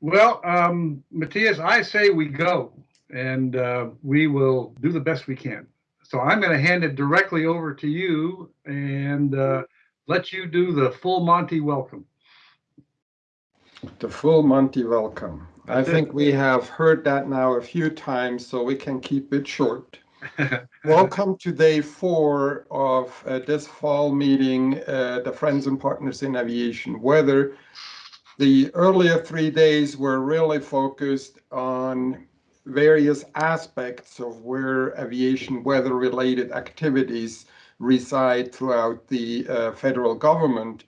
Well, um, Matthias, I say we go and uh, we will do the best we can. So I'm going to hand it directly over to you and uh, let you do the full Monty welcome. The full Monty welcome. I think we have heard that now a few times, so we can keep it short. Welcome to day four of uh, this fall meeting, uh, the Friends and Partners in Aviation Weather. The earlier three days were really focused on various aspects of where aviation weather related activities reside throughout the uh, federal government.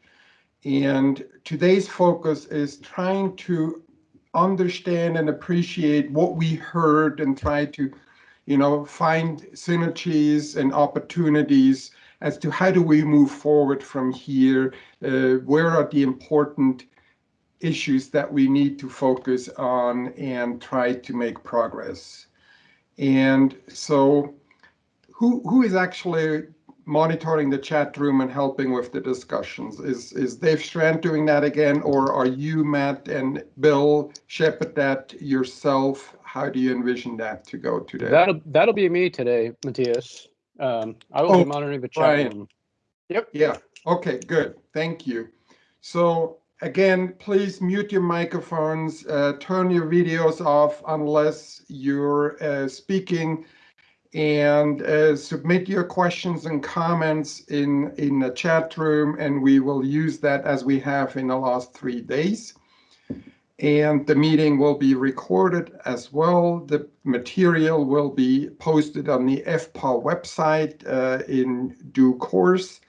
And today's focus is trying to understand and appreciate what we heard and try to, you know, find synergies and opportunities as to how do we move forward from here? Uh, where are the important issues that we need to focus on and try to make progress? And so who, who is actually monitoring the chat room and helping with the discussions. Is is Dave Strand doing that again, or are you, Matt, and Bill shepherd that yourself? How do you envision that to go today? That'll that'll be me today, Matthias. Um, I will Oh, be monitoring the chat Brian. room. Yeah, okay, good, thank you. So again, please mute your microphones, uh, turn your videos off unless you're uh, speaking and uh, submit your questions and comments in, in the chat room, and we will use that as we have in the last three days. And the meeting will be recorded as well. The material will be posted on the FPAW website uh, in due course.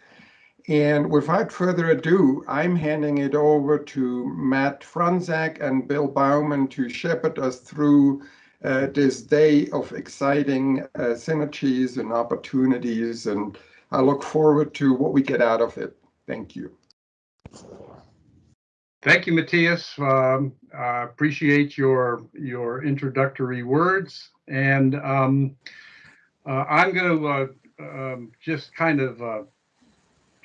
And without further ado, I'm handing it over to Matt Fronzak and Bill Bauman to shepherd us through uh, this day of exciting uh, synergies and opportunities. And I look forward to what we get out of it. Thank you. Thank you, Matthias. Um, I appreciate your your introductory words, and um, uh, I'm going to uh, um, just kind of uh,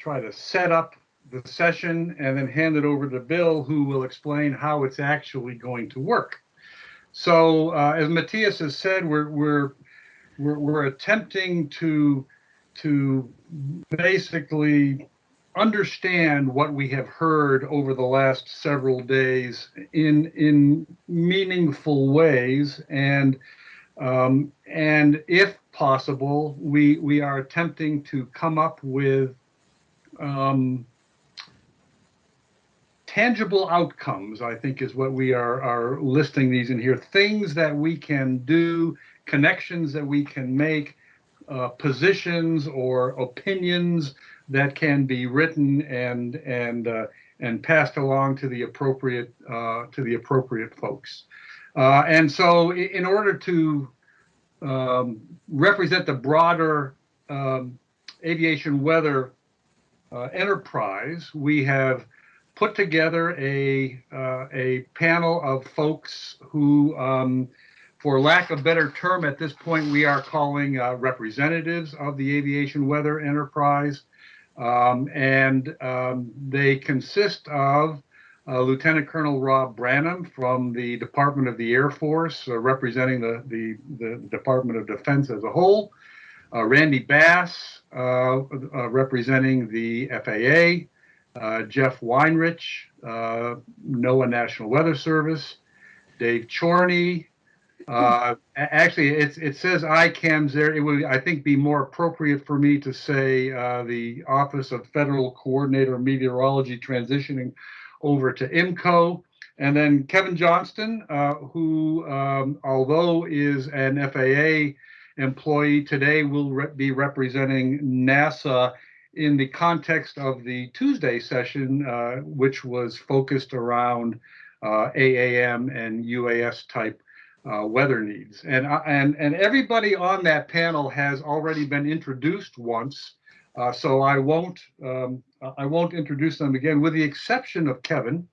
try to set up the session and then hand it over to Bill, who will explain how it's actually going to work. So, uh, as Matthias has said, we're we're we're, we're attempting to to basically understand what we have heard over the last several days in in meaningful ways and um, and if possible we we are attempting to come up with um, tangible outcomes i think is what we are are listing these in here things that we can do connections that we can make uh, positions or opinions that can be written and and uh, and passed along to the appropriate uh, to the appropriate folks. Uh, and so, in order to um, represent the broader um, aviation weather enterprise, we have put together a uh, a panel of folks who. Um, for lack of better term, at this point, we are calling uh, representatives of the aviation weather enterprise. Um, and um, they consist of uh, Lieutenant Colonel Rob Branham from the Department of the Air Force, uh, representing the, the, the, Department of Defense as a whole, uh, Randy Bass, uh, uh, representing the FAA, uh, Jeff Weinrich, NOAA National Weather Service, Dave Chorney, uh, actually, it's, it says ICAMS there. It would, I think, be more appropriate for me to say uh, the Office of Federal Coordinator of Meteorology transitioning over to IMCO. And then Kevin Johnston, uh, who, um, although is an FAA employee today, will re be representing NASA in the context of the Tuesday session, uh, which was focused around uh, AAM and UAS type uh, weather needs. And, uh, and, and everybody on that panel has already been introduced once. Uh, so I won't, um, I won't introduce them again with the exception of Kevin.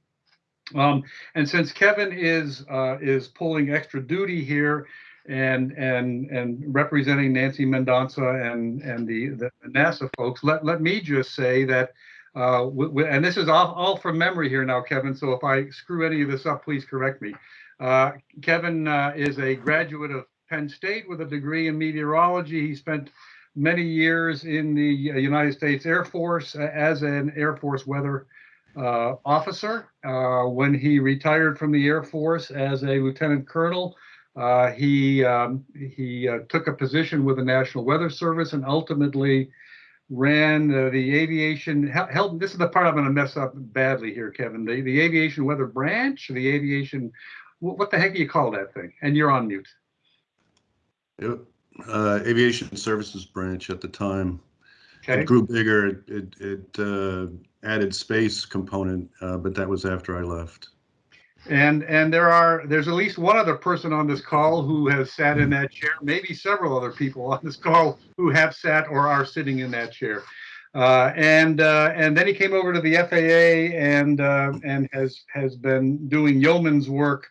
Um, and since Kevin is, uh, is pulling extra duty here and, and, and representing Nancy Mendonca and, and the, the NASA folks, let, let me just say that Uh, and this is all, all from memory here now, Kevin. So if I screw any of this up, please correct me. Uh, Kevin uh, is a graduate of Penn State with a degree in meteorology. He spent many years in the uh, United States Air Force uh, as an Air Force weather uh, officer. When he retired from the Air Force as a lieutenant colonel, uh, he um, he uh, took a position with the National Weather Service and ultimately ran uh, the aviation. hel- Held this is the part I'm going to mess up badly here, Kevin. The the aviation weather branch, the aviation. wh- What the heck do you call that thing? And you're on mute. Yep. Uh, Aviation Services Branch at the time. Okay. It grew bigger. It, it, it uh, added space component, uh, but that was after I left. And and there are there's at least one other person on this call who has sat in that chair, maybe several other people on this call who have sat or are sitting in that chair. Uh, and uh, and then he came over to the FAA and uh, and has has been doing yeoman's work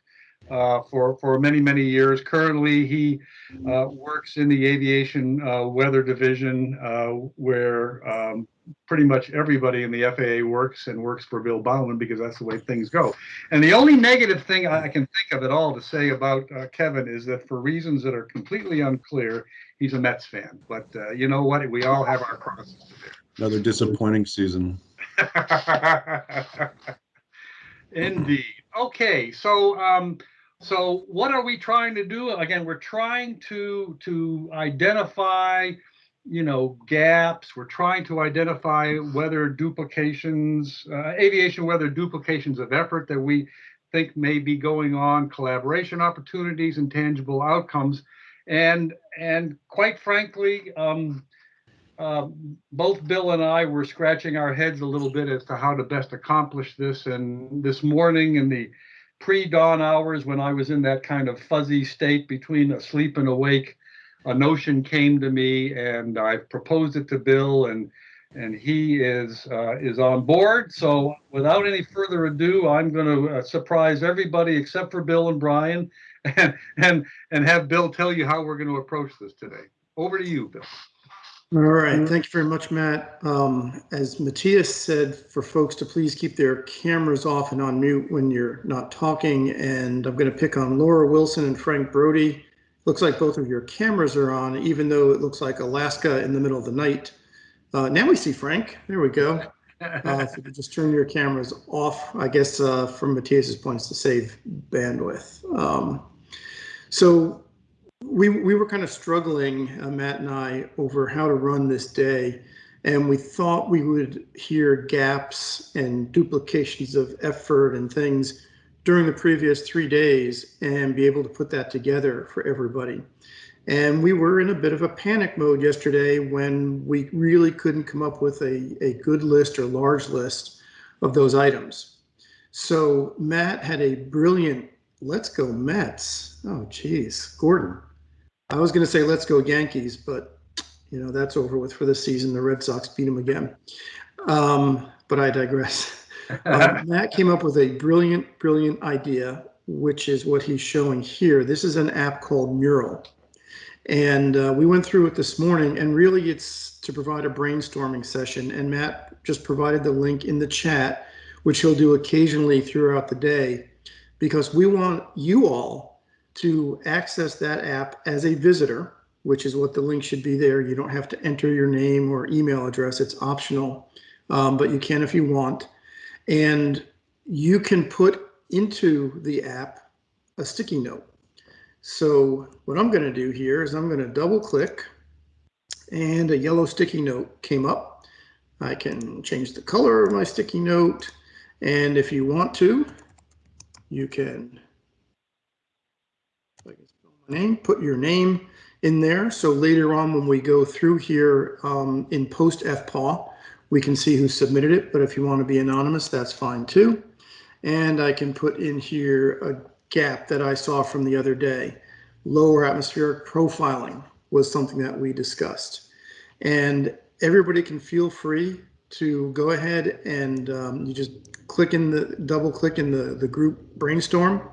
uh, for for many many years. Currently, he uh, works in the aviation uh, weather division, where um, pretty much everybody in the FAA works and works for Bill Bauman because that's the way things go. And the only negative thing I can think of at all to say about uh, Kevin is that for reasons that are completely unclear, he's a Mets fan. But uh, you know what? We all have our crosses to Another disappointing season. bear. Indeed. Okay, so um, so what are we trying to do? Again, we're trying to to identify you know gaps. We're trying to identify whether duplications uh, aviation weather duplications of effort that we think may be going on collaboration opportunities and tangible outcomes. And and quite frankly um, uh, both bill and i were scratching our heads a little bit as to how to best accomplish this. And this morning in the pre-dawn hours when i was in that kind of fuzzy state between asleep and awake a notion came to me and I proposed it to Bill and and he is uh, is on board. So without any further ado, I'm going to uh, surprise everybody except for Bill and Brian and and and have Bill tell you how we're going to approach this today. Over to you, Bill. All right, thank you very much, Matt. Um, as Matthias said, for folks to please keep their cameras off and on mute when you're not talking. And I'm going to pick on Laura Wilson and Frank Brody. Looks like both of your cameras are on, even though it looks like Alaska in the middle of the night. Uh, now we see Frank. There we go. Uh, if you could just turn your cameras off, I guess, uh, from Matthias's points to save bandwidth. Um, so we, we were kind of struggling, uh, Matt and I, over how to run this day. And we thought we would hear gaps and duplications of effort and things during the previous three days and be able to put that together for everybody. And we were in a bit of a panic mode yesterday when we really couldn't come up with a, a good list or large list of those items. So Matt had a brilliant, let's go Mets. Oh, geez, Gordon. I was going to say let's go Yankees, but you know that's over with for this season. The Red Sox beat them again. Um, but I digress. Um, Matt came up with a brilliant, brilliant idea, which is what he's showing here. This is an app called Mural. And uh, we went through it this morning, and really it's to provide a brainstorming session. And Matt just provided the link in the chat, which he'll do occasionally throughout the day, because we want you all to access that app as a visitor, which is what the link should be there. You don't have to enter your name or email address, it's optional, um, but you can if you want. And you can put into the app a sticky note. So what I'm going to do here is I'm going to double click and a yellow sticky note came up. I can change the color of my sticky note. And if you want to, you can I name, put your name in there. So later on, when we go through here um, in post FPAW, we can see who submitted it. But if you want to be anonymous, that's fine too. And I can put in here a gap that I saw from the other day. Lower atmospheric profiling was something that we discussed. And everybody can feel free to go ahead and um, you just click in the double click in the, the group brainstorm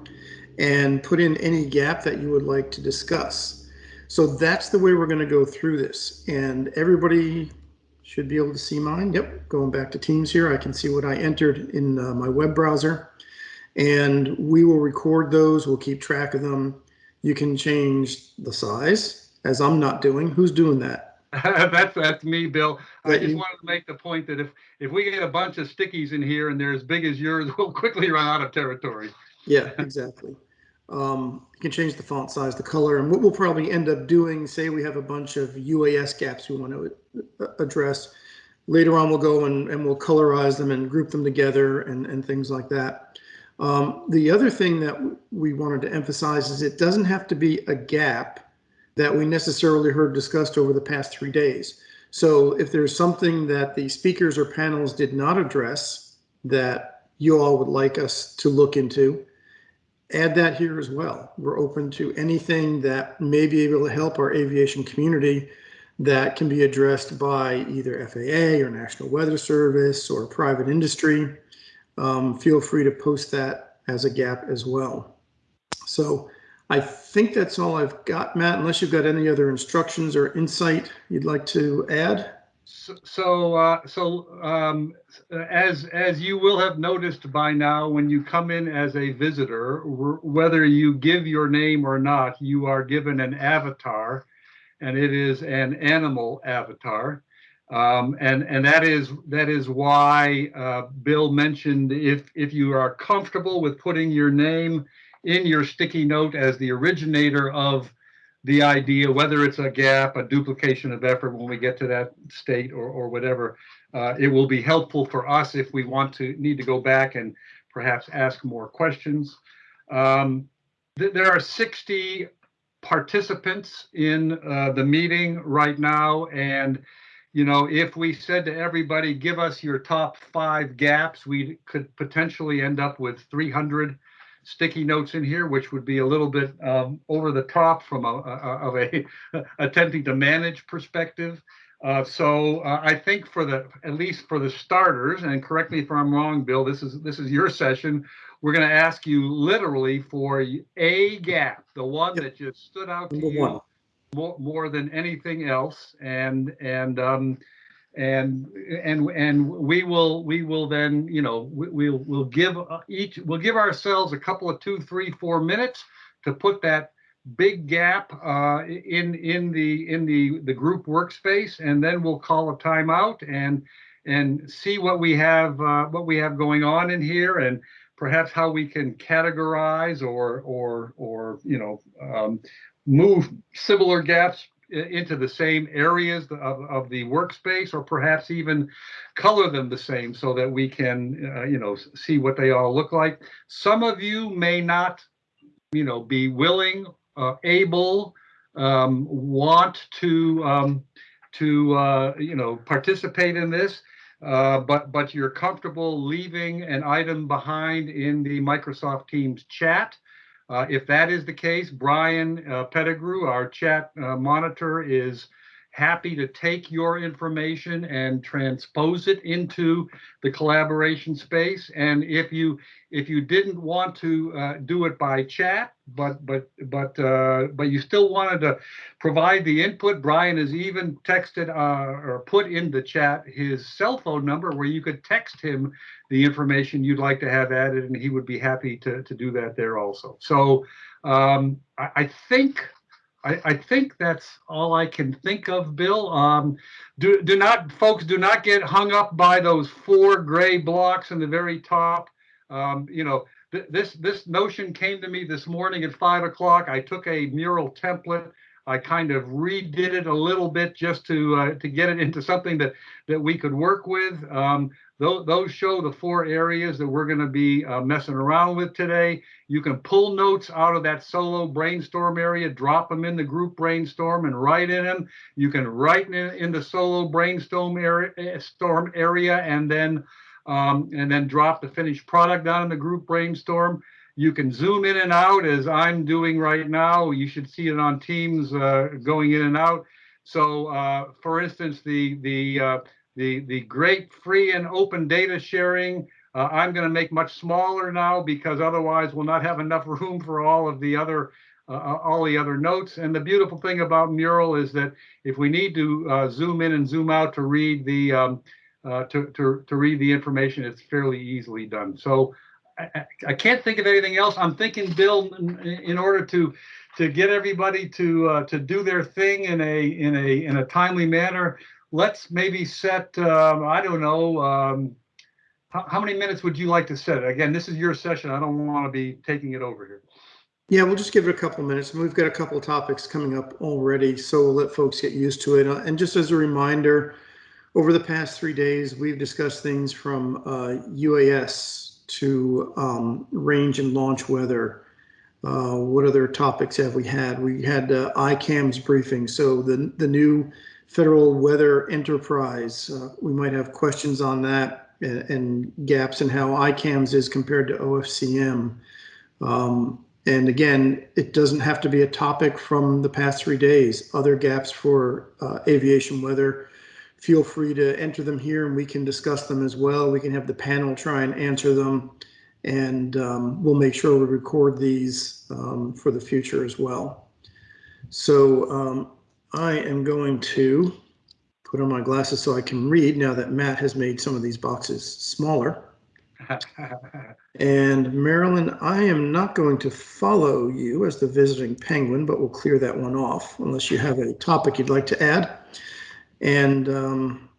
and put in any gap that you would like to discuss. So that's the way we're going to go through this. And everybody should be able to see mine. Yep, going back to Teams here, I can see what I entered in uh, my web browser. And we will record those, we'll keep track of them. You can change the size, as I'm not doing. Who's doing that? That's, that's me, Bill. I just you- wanted to make the point that if, if we get a bunch of stickies in here and they're as big as yours, we'll quickly run out of territory. Yeah, exactly. Um, you can change the font size, the color, and what we'll probably end up doing, say we have a bunch of UAS gaps we want to uh, address. Later on, we'll go and, and we'll colorize them and group them together and, and things like that. Um, the other thing that we wanted to emphasize is it doesn't have to be a gap that we necessarily heard discussed over the past three days. So if there's something that the speakers or panels did not address that you all would like us to look into, add that here as well. We're open to anything that may be able to help our aviation community that can be addressed by either FAA or National Weather Service or private industry. Um, feel free to post that as a gap as well. So I think that's all I've got, Matt, unless you've got any other instructions or insight you'd like to add. So, so, uh, so, um, as, as you will have noticed by now, when you come in as a visitor, whether you give your name or not, you are given an avatar, and it is an animal avatar. Um, and, and that is, that is why, uh, Bill mentioned if, if you are comfortable with putting your name in your sticky note as the originator of the idea, whether it's a gap, a duplication of effort when we get to that state or, or whatever, uh, it will be helpful for us if we want to, need to go back and perhaps ask more questions. Um, th- there are 60 participants in uh, the meeting right now. And, you know, if we said to everybody, give us your top five gaps, we could potentially end up with 300 sticky notes in here, which would be a little bit um, over the top from a, a- of a attempting to manage perspective. Uh, so uh, I think for the at least for the starters, and correct me if I'm wrong, Bill. This is this is your session. We're going to ask you literally for a gap, the one Yep. that just stood out to Number you one. more, more than anything else and and um and and and we will we will then you know we, we'll we'll give uh, each we'll give ourselves a couple of two three four minutes to put that big gap uh in in the in the the group workspace and then we'll call a timeout and and see what we have uh what we have going on in here and perhaps how we can categorize or or or you know um move similar gaps into the same areas of, of the workspace or perhaps even color them the same so that we can, uh, you know, see what they all look like. Some of you may not, you know, be willing, uh, able, um, want to, um, to, uh, you know, participate in this. Uh, but, but you're comfortable leaving an item behind in the Microsoft Teams chat. Uh, if that is the case, Brian uh, Pettegrew, our chat uh, monitor, is happy to take your information and transpose it into the collaboration space. And if you if you didn't want to uh, do it by chat, but but but uh, but you still wanted to provide the input, Brian has even texted uh, or put in the chat his cell phone number where you could text him the information you'd like to have added, and he would be happy to, to do that there also. So um, I, I think I, I think that's all I can think of, Bill. Um, do do not folks do not get hung up by those four gray blocks in the very top. Um, you know th- this this notion came to me this morning at five o'clock. I took a mural template. I kind of redid it a little bit just to uh, to get it into something that that we could work with. Um, those, those show the four areas that we're going to be uh, messing around with today. You can pull notes out of that solo brainstorm area, drop them in the group brainstorm and write in them. You can write in, in the solo brainstorm area, eh, storm area and then um, and then drop the finished product down in the group brainstorm. You can zoom in and out as I'm doing right now. You should see it on Teams uh, going in and out. So, uh, for instance, the the uh, the the great free and open data sharing uh, I'm going to make much smaller now because otherwise we'll not have enough room for all of the other uh, all the other notes. And the beautiful thing about Mural is that if we need to uh, zoom in and zoom out to read the um, uh, to, to to read the information, it's fairly easily done. So I, I- can't think of anything else. I'm thinking, Bill, in, in order to to get everybody to uh, to do their thing in a in a in a timely manner, let's maybe set um, I don't know. Um, how, many minutes would you like to set? Again, this is your session. I don't want to be taking it over here. Yeah, we'll just give it a couple of minutes. And we've got a couple of topics coming up already, so we'll let folks get used to it. Uh, And just as a reminder, over the past three days, we've discussed things from uh, UAS to um, range and launch weather. Uh, What other topics have we had? We had uh, ICAMS briefing, so the, the new Federal Weather Enterprise. uh, We might have questions on that and, and gaps in how ICAMS is compared to OFCM. Um, and again, it doesn't have to be a topic from the past three days. Other gaps for uh, aviation weather, feel free to enter them here and we can discuss them as well. We can have the panel try and answer them. And um, we'll make sure we record these um, for the future as well. So um, I am going to put on my glasses so I can read now that Matt has made some of these boxes smaller. And Marilyn, I am not going to follow you as the visiting penguin, but we'll clear that one off unless you have a topic you'd like to add. And um,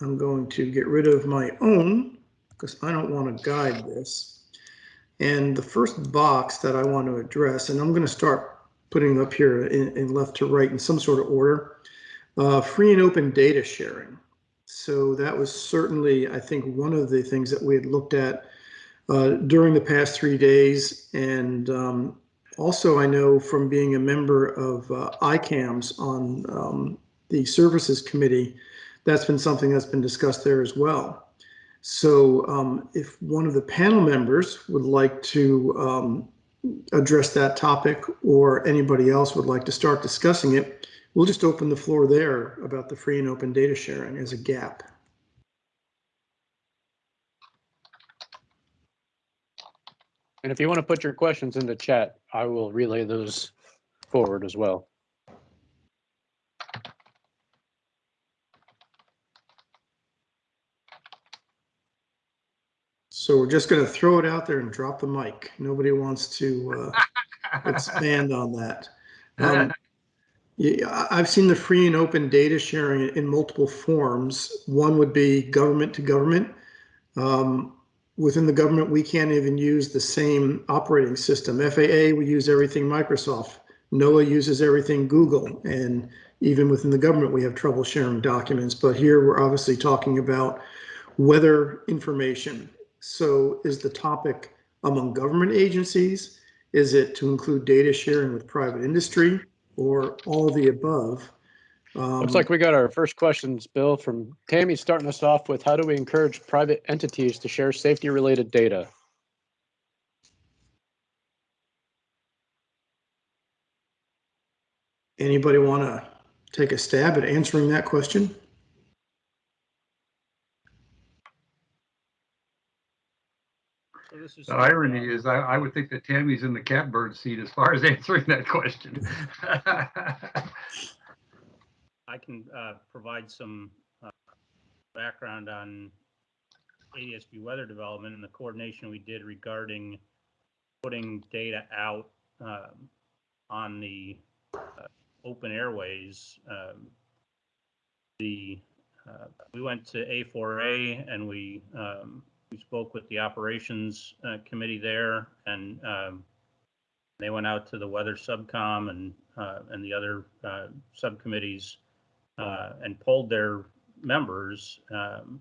I'm going to get rid of my own because I don't want to guide this. And the first box that I want to address, and I'm going to start putting up here in, in left to right in some sort of order, uh, free and open data sharing. So that was certainly, I think, one of the things that we had looked at uh, during the past three days. And um, also, I know from being a member of uh, ICAMS on um, the Services Committee, that's been something that's been discussed there as well. So um, if one of the panel members would like to um, address that topic or anybody else would like to start discussing it, we'll just open the floor there about the free and open data sharing as a gap. And if you want to put your questions in the chat, I will relay those forward as well. So we're just going to throw it out there and drop the mic. Nobody wants to uh, expand on that. Um, yeah, I've seen the free and open data sharing in multiple forms. One would be government to government. Um, Within the government, we can't even use the same operating system. FAA, we use everything Microsoft. NOAA uses everything Google. And even within the government, we have trouble sharing documents. But here, we're obviously talking about weather information. So is the topic among government agencies? Is it to include data sharing with private industry or all of the above? Um, Looks like we got our first questions, Bill, from Tammy, starting us off with how do we encourage private entities to share safety related data? Anybody want to take a stab at answering that question? The irony is, I, I would think that Tammy's in the catbird seat as far as answering that question. I can uh, provide some uh, background on ADSB weather development and the coordination we did regarding putting data out um, on the uh, open airways. Um, The, uh, we went to A4A and we, um, we spoke with the operations uh, committee there and um, they went out to the weather subcom and, uh, and the other uh, subcommittees uh, and polled their members. Um,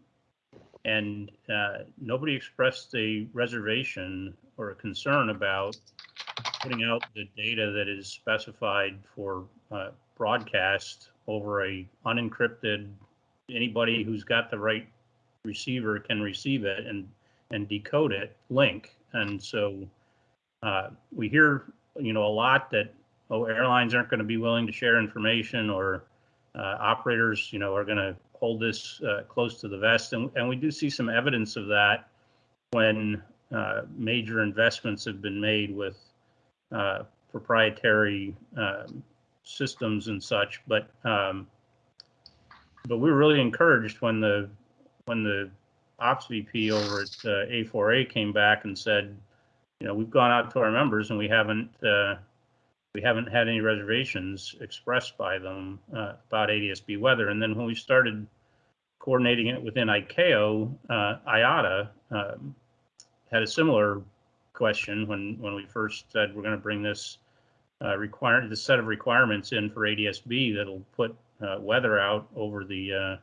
and uh, nobody expressed a reservation or a concern about putting out the data that is specified for uh, broadcast over a unencrypted. Anybody who's got the right receiver can receive it and and decode it link. And so uh, we hear, you know, a lot that oh, airlines aren't going to be willing to share information or uh, operators, you know, are going to hold this uh, close to the vest, and, and we do see some evidence of that when uh, major investments have been made with uh, proprietary um, systems and such, but um, but we were really encouraged when the when the ops VP over at uh, A4A came back and said, you know, we've gone out to our members and we haven't uh, we haven't had any reservations expressed by them uh, about ADSB weather. And then when we started coordinating it within ICAO, uh, IATA um, had a similar question when when we first said we're going to bring this uh, require the set of requirements in for ADSB that'll put uh, weather out over the uh,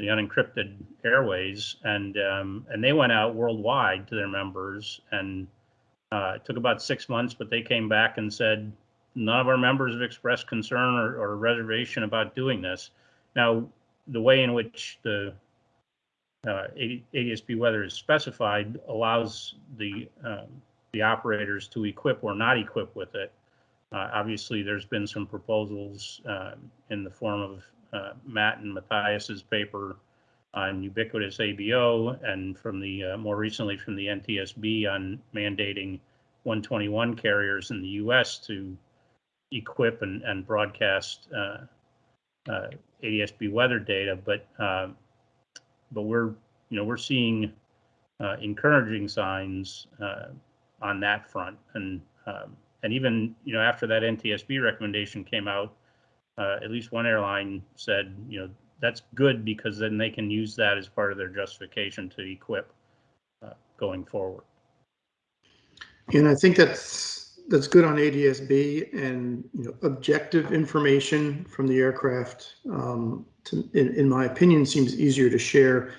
the unencrypted airways, and um, and they went out worldwide to their members, and uh, it took about six months, but they came back and said none of our members have expressed concern or, or reservation about doing this. Now, the way in which the uh, ADSB weather is specified allows the um, the operators to equip or not equip with it. Uh, obviously, there's been some proposals uh, in the form of uh, Matt and Matthias's paper on ubiquitous ABO, and from the uh, more recently from the NTSB on mandating 121 carriers in the U.S. to equip and, and broadcast uh, uh, ADSB weather data. But um, but we're you know we're seeing encouraging signs on that front. And um, and even you know after that NTSB recommendation came out, uh, at least one airline said you know that's good because then they can use that as part of their justification to equip uh, going forward. And I think that's, that's good on ADSB and, you know, objective information from the aircraft, um, to, in, in my opinion, seems easier to share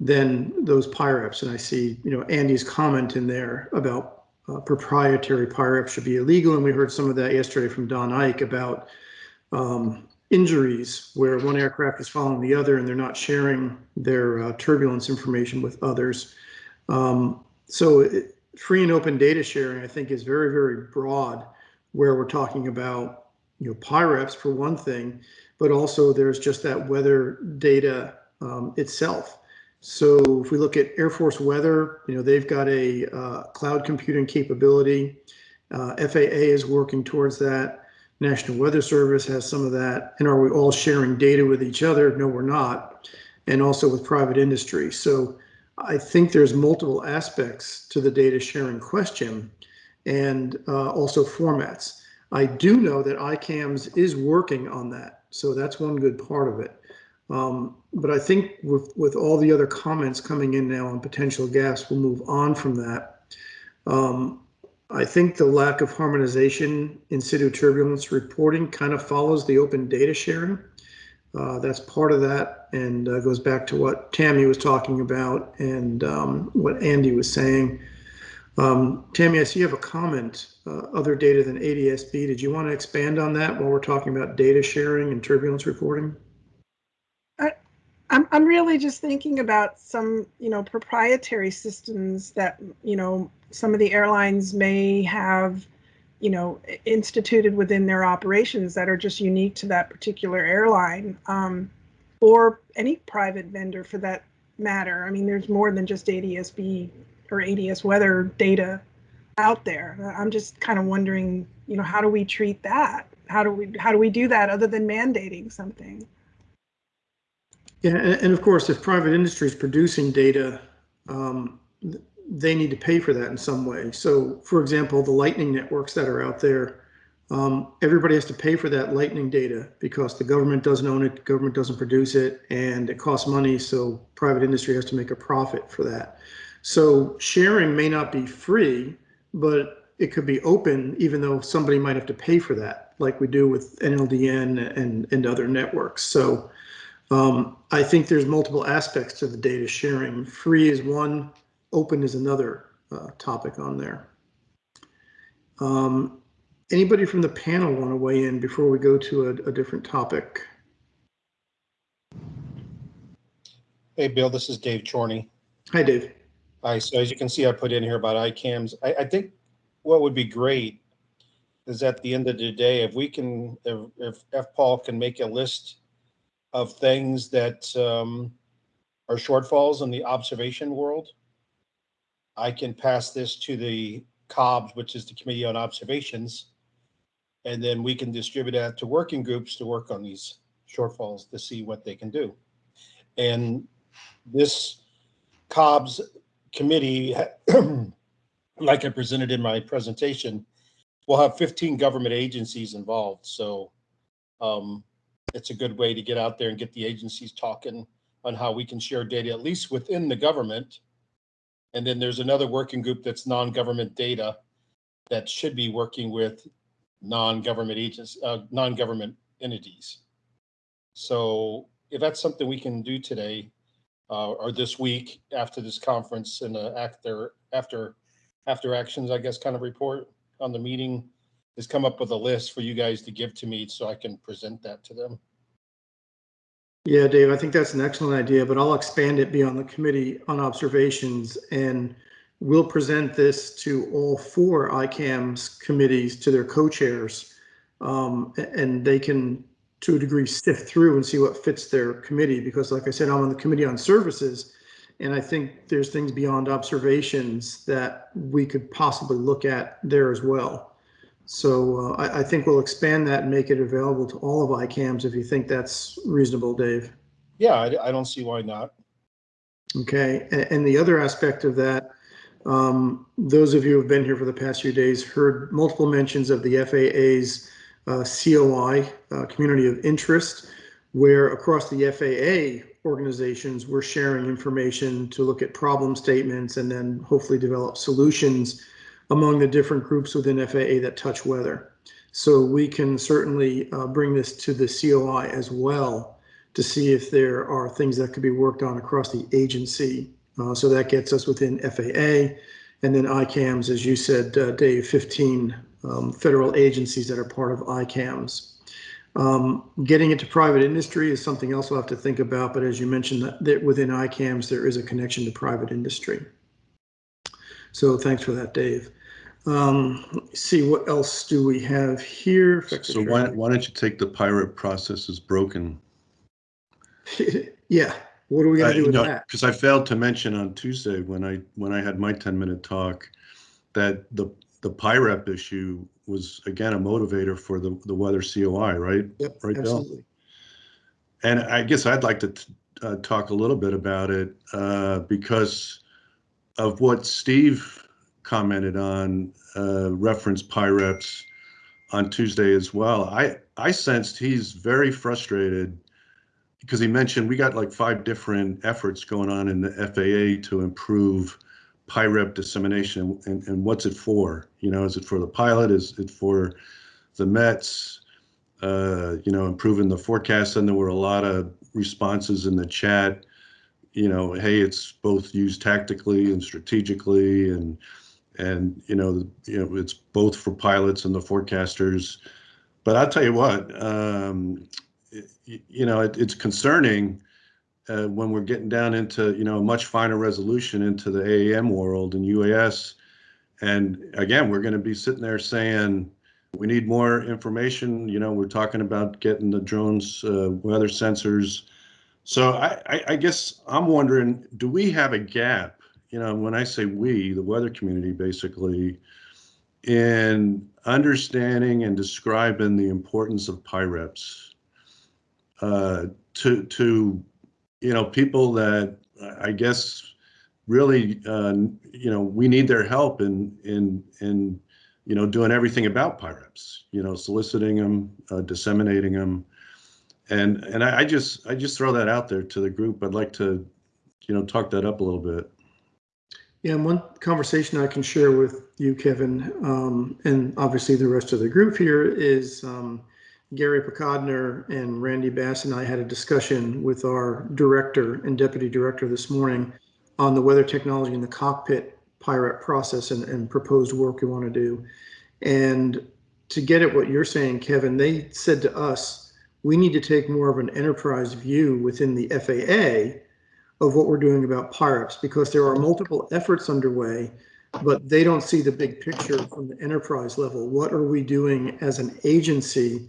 than those PIREPs. And I see, you know, Andy's comment in there about uh, proprietary PIREPs should be illegal. And we heard some of that yesterday from Don Eick about um, injuries where one aircraft is following the other and they're not sharing their uh, turbulence information with others. Um, so it, free and open data sharing, I think, is very, very broad where we're talking about, you know, PIREPs for one thing, but also there's just that weather data um, itself. So if we look at Air Force weather, you know, they've got a uh, cloud computing capability. Uh, FAA is working towards that. National Weather Service has some of that. And are we all sharing data with each other? No, we're not. And also with private industry. So I think there's multiple aspects to the data sharing question and uh, also formats. I do know that ICAMS is working on that. So that's one good part of it. Um, but I think with, with all the other comments coming in now on potential gas, we'll move on from that. Um, I think the lack of harmonization in situ turbulence reporting kind of follows the open data sharing. Uh, that's part of that and uh, goes back to what Tammy was talking about and um, what Andy was saying. Um, Tammy, I see you have a comment, uh, other data than ADSB. Did you want to expand on that while we're talking about data sharing and turbulence reporting? I'm, I'm really just thinking about some, you know, proprietary systems that, you know, some of the airlines may have, you know, instituted within their operations that are just unique to that particular airline um, or any private vendor for that matter. I mean, there's more than just ADSB or ADS weather data out there. I'm just kind of wondering, you know, how do we treat that? How do we how do we do that other than mandating something? Yeah, and, of course, if private industry is producing data, um, they need to pay for that in some way. So, for example, the Lightning networks that are out there, um, everybody has to pay for that Lightning data because the government doesn't own it, government doesn't produce it, and it costs money. So, private industry has to make a profit for that. So, sharing may not be free, but it could be open, even though somebody might have to pay for that, like we do with NLDN and, and other networks. So, um, I think there's multiple aspects to the data sharing. Free is one, open is another uh, topic on there. Um, anybody from the panel want to weigh in before we go to a, a different topic? Hey, Bill, this is Dave Chorney. Hi, Dave. Hi, so as you can see, I put in here about ICAMS. I, I think what would be great is at the end of the day, if we can, if, if FPAW can make a list of things that um, are shortfalls in the observation world, I can pass this to the COBS, which is the Committee on Observations. And then we can distribute that to working groups to work on these shortfalls to see what they can do. And this COBS committee, like I presented in my presentation, will have 15 government agencies involved. So um, it's a good way to get out there and get the agencies talking on how we can share data, at least within the government. And then there's another working group that's non-government data that should be working with non-government agents, uh, non-government entities. So if that's something we can do today, uh, or this week after this conference and uh, after, after, after actions, I guess, kind of report on the meeting, is come up with a list for you guys to give to me so I can present that to them. Yeah, Dave, I think that's an excellent idea, but I'll expand it beyond the committee on observations and we'll present this to all four ICAMS committees to their co-chairs. Um, and they can, to a degree, sift through and see what fits their committee, because like I said, I'm on the committee on services. And I think there's things beyond observations that we could possibly look at there as well. So uh, I, I think we'll expand that and make it available to all of ICAMS if you think that's reasonable, Dave. Yeah, I, I don't see why not. Okay, a- and, the other aspect of that, um, those of you who've been here for the past few days heard multiple mentions of the FAA's uh, COI, uh, Community of Interest, where across the FAA organizations, we're sharing information to look at problem statements and then hopefully develop solutions among the different groups within FAA that touch weather. So we can certainly uh, bring this to the COI as well to see if there are things that could be worked on across the agency. Uh, so that gets us within FAA and then ICAMS, as you said, uh, Dave, 15 um, federal agencies that are part of ICAMS. Um, getting into private industry is something else we'll have to think about, but as you mentioned, that, that within ICAMS, there is a connection to private industry. So thanks for that, Dave. Um, let me see, what else do we have here? So why, why don't you take the PIREP process as broken? Yeah, what are we gonna do with that? Because I failed to mention on Tuesday when I, when I had my 10-minute talk, that the, the PIREP issue was again a motivator for the, the weather COI, right? Yep, Right, Bill? absolutely. And I guess I'd like to t- uh, talk a little bit about it uh, because of what Steve commented on, uh, reference PIREPs on Tuesday as well. I, I sensed he's very frustrated because he mentioned we got like five different efforts going on in the FAA to improve PIREP dissemination and, and what's it for? You know, is it for the pilot? Is it for the Mets? Uh, you know, improving the forecast. And there were a lot of responses in the chat. You know, hey, it's both used tactically and strategically, and and you know, you know, it's both for pilots and the forecasters. But I'll tell you what, um, it, you know, it, it's concerning uh, when we're getting down into you know a much finer resolution into the AAM world and UAS. And again, we're going to be sitting there saying we need more information. You know, we're talking about getting the drones, uh, weather sensors. So I, I, guess I'm wondering, do we have a gap? You know, when I say we, the weather community, basically, in understanding and describing the importance of PIREPs uh, to to you know people that I guess really uh, you know we need their help in in in you know doing everything about PIREPs. You know, soliciting them, uh, disseminating them, and and I, I just I just throw that out there to the group. I'd like to you know talk that up a little bit. Yeah, and one conversation I can share with you, Kevin, um, and obviously the rest of the group here is um, Gary Pokodner and Randy Bass and I had a discussion with our director and deputy director this morning on the weather technology in the cockpit PIREP process and, and proposed work we want to do. And to get at what you're saying, Kevin, they said to us, we need to take more of an enterprise view within the FAA of what we're doing about PIREPs because there are multiple efforts underway, but they don't see the big picture from the enterprise level. What are we doing as an agency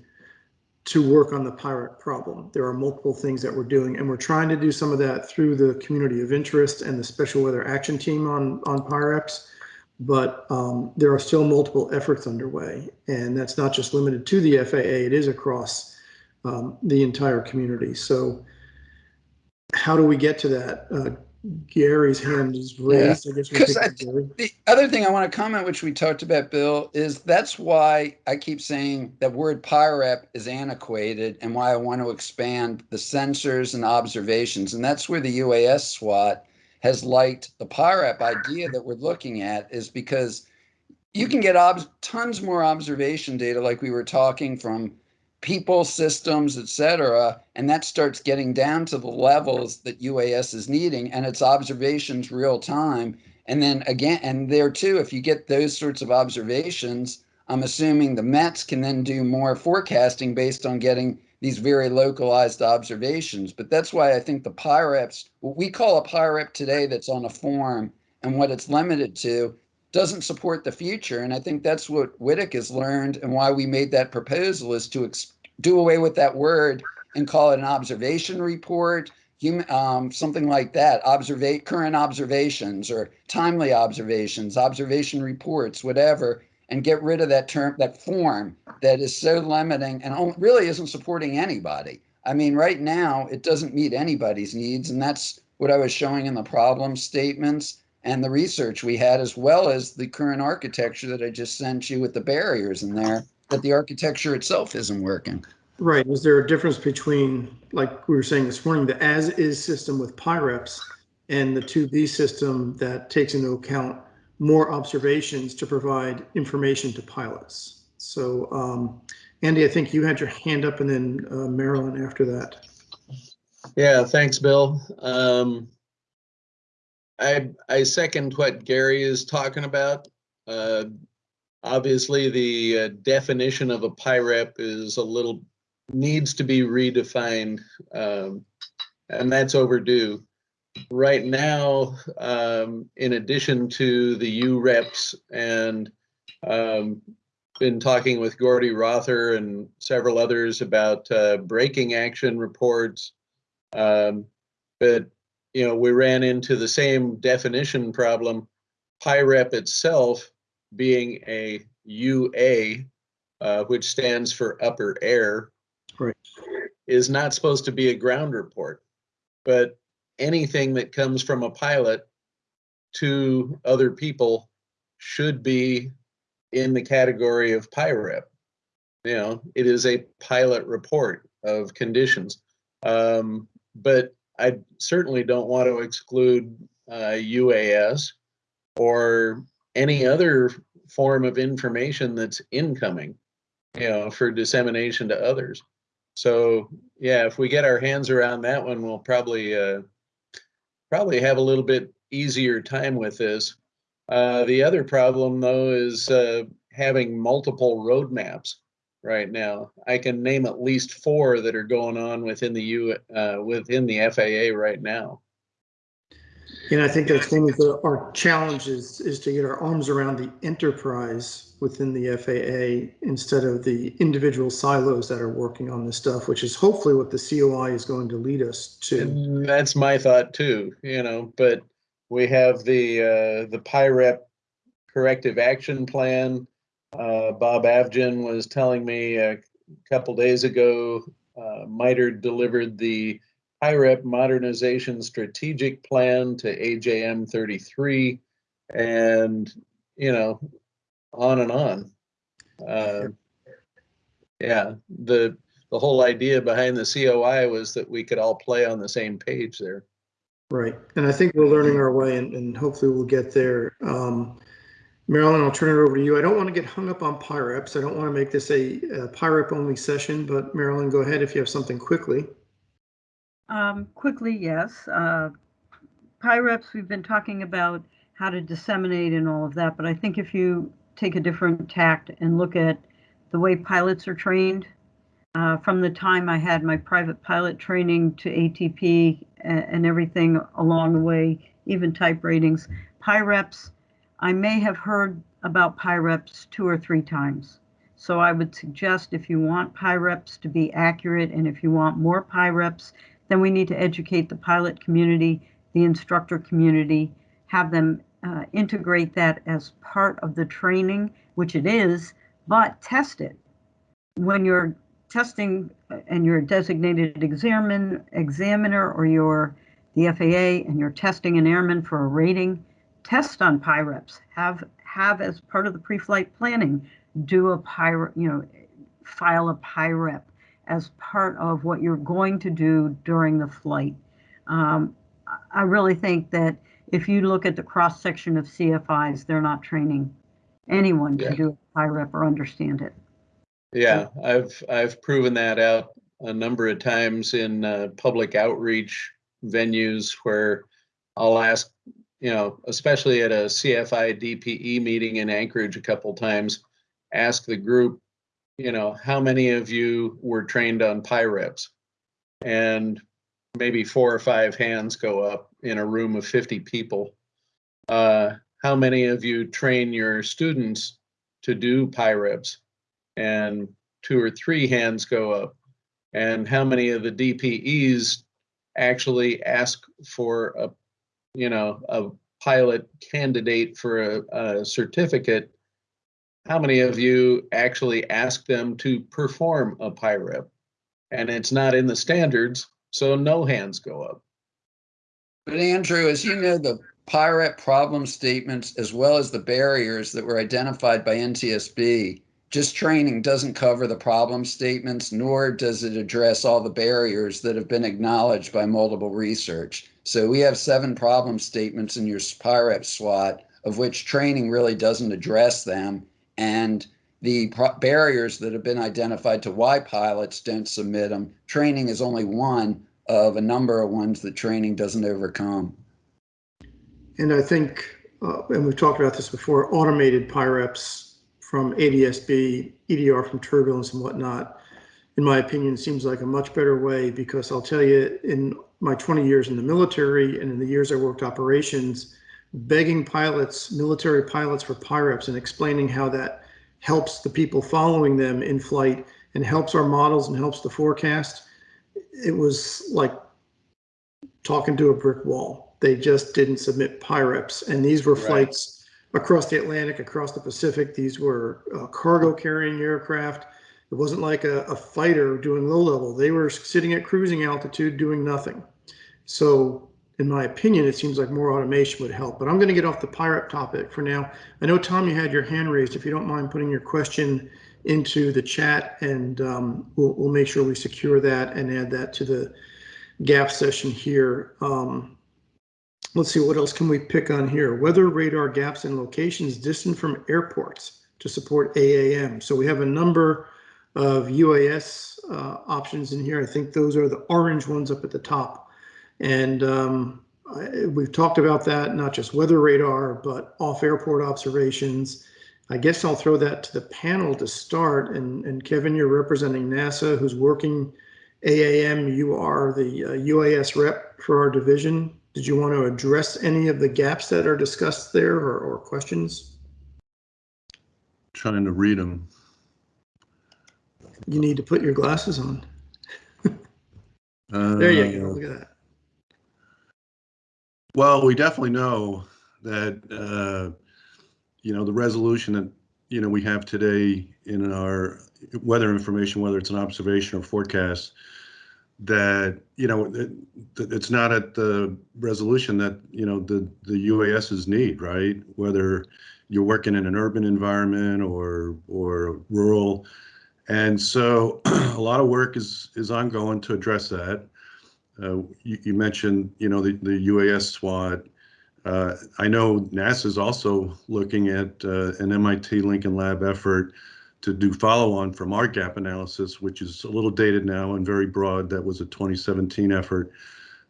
to work on the PIREP problem? There are multiple things that we're doing, and we're trying to do some of that through the community of interest and the special weather action team on on PIREPs. but um, there are still multiple efforts underway, and that's not just limited to the FAA. It is across um, the entire community. So, how do we get to that? Uh, Gary's hand is raised. I guess we'll 'cause take I Gary. The other thing I want to comment, which we talked about, Bill, is that's why I keep saying that word PIREP is antiquated and why I want to expand the sensors and observations. And that's where the UAS SWAT has liked the PIREP idea that we're looking at is because you can get tons more observation data like we were talking from people, systems, et cetera, and that starts getting down to the levels that UAS is needing, and it's observations real time. And then again, and there too, if you get those sorts of observations, I'm assuming the Mets can then do more forecasting based on getting these very localized observations. But that's why I think the PIREPs, what we call a PIREP today that's on a form and what it's limited to, doesn't support the future. And I think that's what WTIC has learned and why we made that proposal is to do away with that word and call it an observation report, human, um, something like that, observate current observations or timely observations, observation reports, whatever, and get rid of that term, that form that is so limiting and really isn't supporting anybody. I mean, right now, it doesn't meet anybody's needs. And that's what I was showing in the problem statements and the research we had, as well as the current architecture that I just sent you with the barriers in there, that the architecture itself isn't working. Right. Is there a difference between, like we were saying this morning, the as-is system with PIREPs and the to-be system that takes into account more observations to provide information to pilots? So, um, Andy, I think you had your hand up and then uh, Marilyn after that. Yeah, thanks, Bill. Um, I, I second what Gary is talking about. Uh, obviously, the uh, definition of a PIREP is a little, needs to be redefined, um, and that's overdue. Right now, um, in addition to the UREPs and um, been talking with Gordy Rother and several others about uh, braking action reports. Um, but you know, we ran into the same definition problem. PIREP itself being a UA, uh, which stands for upper air, Right. is not supposed to be a ground report. But anything that comes from a pilot to other people should be in the category of PIREP. You know, it is a pilot report of conditions. Um, but I certainly don't want to exclude uh, UAS or any other form of information that's incoming, you know, for dissemination to others. So yeah, if we get our hands around that one, we'll probably uh, probably have a little bit easier time with this. Uh, the other problem though is uh, having multiple roadmaps right now. I can name at least four that are going on within the U uh, within the FAA right now. And I think that's one of the, our challenges is to get our arms around the enterprise within the FAA instead of the individual silos that are working on this stuff, which is hopefully what the COI is going to lead us to. And that's my thought too, you know, but we have the uh, the PIREP corrective action plan. Uh, Bob Avgen was telling me a couple days ago, uh, MITRE delivered the PIREP modernization strategic plan to AJM 33 and, you know, on and on. Uh, yeah, the the whole idea behind the COI was that we could all play on the same page there. Right. And I think we're learning our way and, and hopefully we'll get there. Um, Marilyn, I'll turn it over to you. I don't want to get hung up on PIREPs. I don't want to make this a, a PIREP only session, but Marilyn, go ahead if you have something quickly. Um, quickly, yes. Uh, PIREPs, we've been talking about how to disseminate and all of that, but I think if you take a different tact and look at the way pilots are trained, uh, from the time I had my private pilot training to ATP and, and everything along the way, even type ratings, PIREPs, I may have heard about PIREPs two or three times. So I would suggest if you want PIREPs to be accurate and if you want more PIREPs, then we need to educate the pilot community, the instructor community, have them uh, integrate that as part of the training, which it is, but test it. When you're testing uh, and you're a designated examiner, examiner or you're the FAA and you're testing an airman for a rating, test on PIREPs. Have have as part of the pre-flight planning, do a PIREP, you know, file a PIREP as part of what you're going to do during the flight. Um, I really think that if you look at the cross section of CFIs, they're not training anyone Yeah. to do a PIREP or understand it. Yeah, I've I've proven that out a number of times in uh, public outreach venues where I'll ask, you know, especially at a CFI DPE meeting in Anchorage a couple times, ask the group, you know, how many of you were trained on PIREPs? And maybe four or five hands go up in a room of 50 people. Uh, how many of you train your students to do PIREPs? and two or three hands go up. And how many of the DPEs actually ask for a, you know, a pilot candidate for a, a certificate? How many of you actually ask them to perform a PIREP? And it's not in the standards, so no hands go up. But Andrew, as you know, the PIREP problem statements, as well as the barriers that were identified by NTSB, just training doesn't cover the problem statements, nor does it address all the barriers that have been acknowledged by multiple research. So we have seven problem statements in your PIREP SWAT, of which training really doesn't address them. And the barriers that have been identified to why pilots don't submit them, training is only one of a number of ones that training doesn't overcome. And I think, uh, and we've talked about this before, automated PIREPs from ADSB, EDR from turbulence and whatnot, in my opinion, seems like a much better way because I'll tell you, in my 20 years in the military and in the years I worked operations, begging pilots, military pilots for PIREPs and explaining how that helps the people following them in flight and helps our models and helps the forecast, it was like talking to a brick wall. They just didn't submit PIREPs. And these were Right. flights across the Atlantic, across the Pacific. These were uh, cargo carrying aircraft. It wasn't like a, a fighter doing low level. They were sitting at cruising altitude doing nothing. So, in my opinion, it seems like more automation would help. But I'm going to get off the PIREP topic for now. I know, Tom, you had your hand raised. If you don't mind putting your question into the chat, and um, we'll, we'll make sure we secure that and add that to the gap session here. Um, let's see, what else can we pick on here? Weather radar gaps and locations distant from airports to support AAM. So we have a number of UAS uh, options in here. I think those are the orange ones up at the top. And um, I, we've talked about that, not just weather radar, but off airport observations. I guess I'll throw that to the panel to start. And, and Kevin, you're representing NASA, who's working AAM. You are the uh, UAS rep for our division. Did you want to address any of the gaps that are discussed there or, or questions? Trying to read them. You need to put your glasses on. There you go. Look at that. Well, we definitely know that, uh, you know, the resolution that, you know, we have today in our weather information, whether it's an observation or forecast, that, you know, it, it's not at the resolution that, you know, the, the UASs need, right? Whether you're working in an urban environment or, or rural. And so a lot of work is, is ongoing to address that. Uh, you, you mentioned, you know, the, the UAS SWAT. Uh, I know NASA is also looking at uh, an MIT Lincoln Lab effort to do follow-on from our gap analysis, which is a little dated now and very broad. That was a 2017 effort,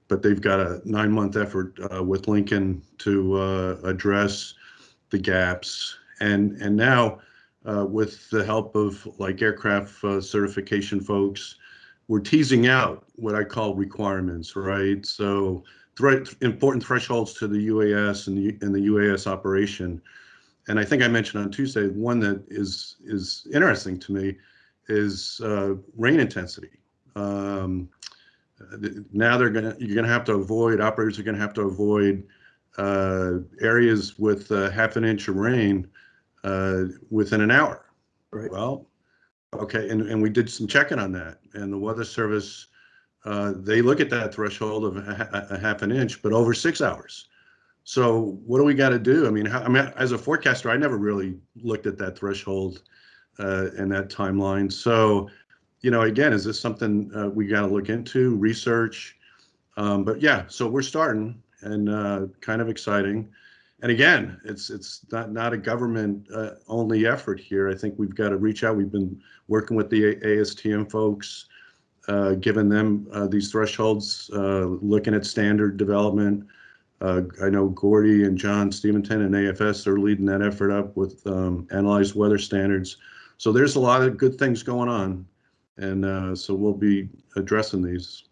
but they've got a nine-month effort uh, with Lincoln to uh, address the gaps. And and now, uh, with the help of like aircraft uh, certification folks, we're teasing out what I call requirements, right? So thre important thresholds to the UAS and the, and the UAS operation. And I think I mentioned on Tuesday, one that is is interesting to me is uh, rain intensity. Um, now they're gonna you're gonna have to avoid operators are gonna have to avoid uh, areas with uh, half an inch of rain uh, within an hour. Right. Well, okay, and, and we did some checking on that, and the Weather Service, uh, they look at that threshold of a, a half an inch, but over six hours. So what do we got to do? I mean, how, I mean, as a forecaster, I never really looked at that threshold uh, and that timeline. So, you know, again, is this something uh, we got to look into, research? Um, but yeah, so we're starting and uh, kind of exciting. And again, it's it's not not a government uh, only effort here. I think we've got to reach out. We've been working with the ASTM folks, uh, giving them uh, these thresholds, uh, looking at standard development. Uh, I know Gordy and John Steventon and AFS are leading that effort up with um, analyzed weather standards. So there's a lot of good things going on, and uh, so we'll be addressing these.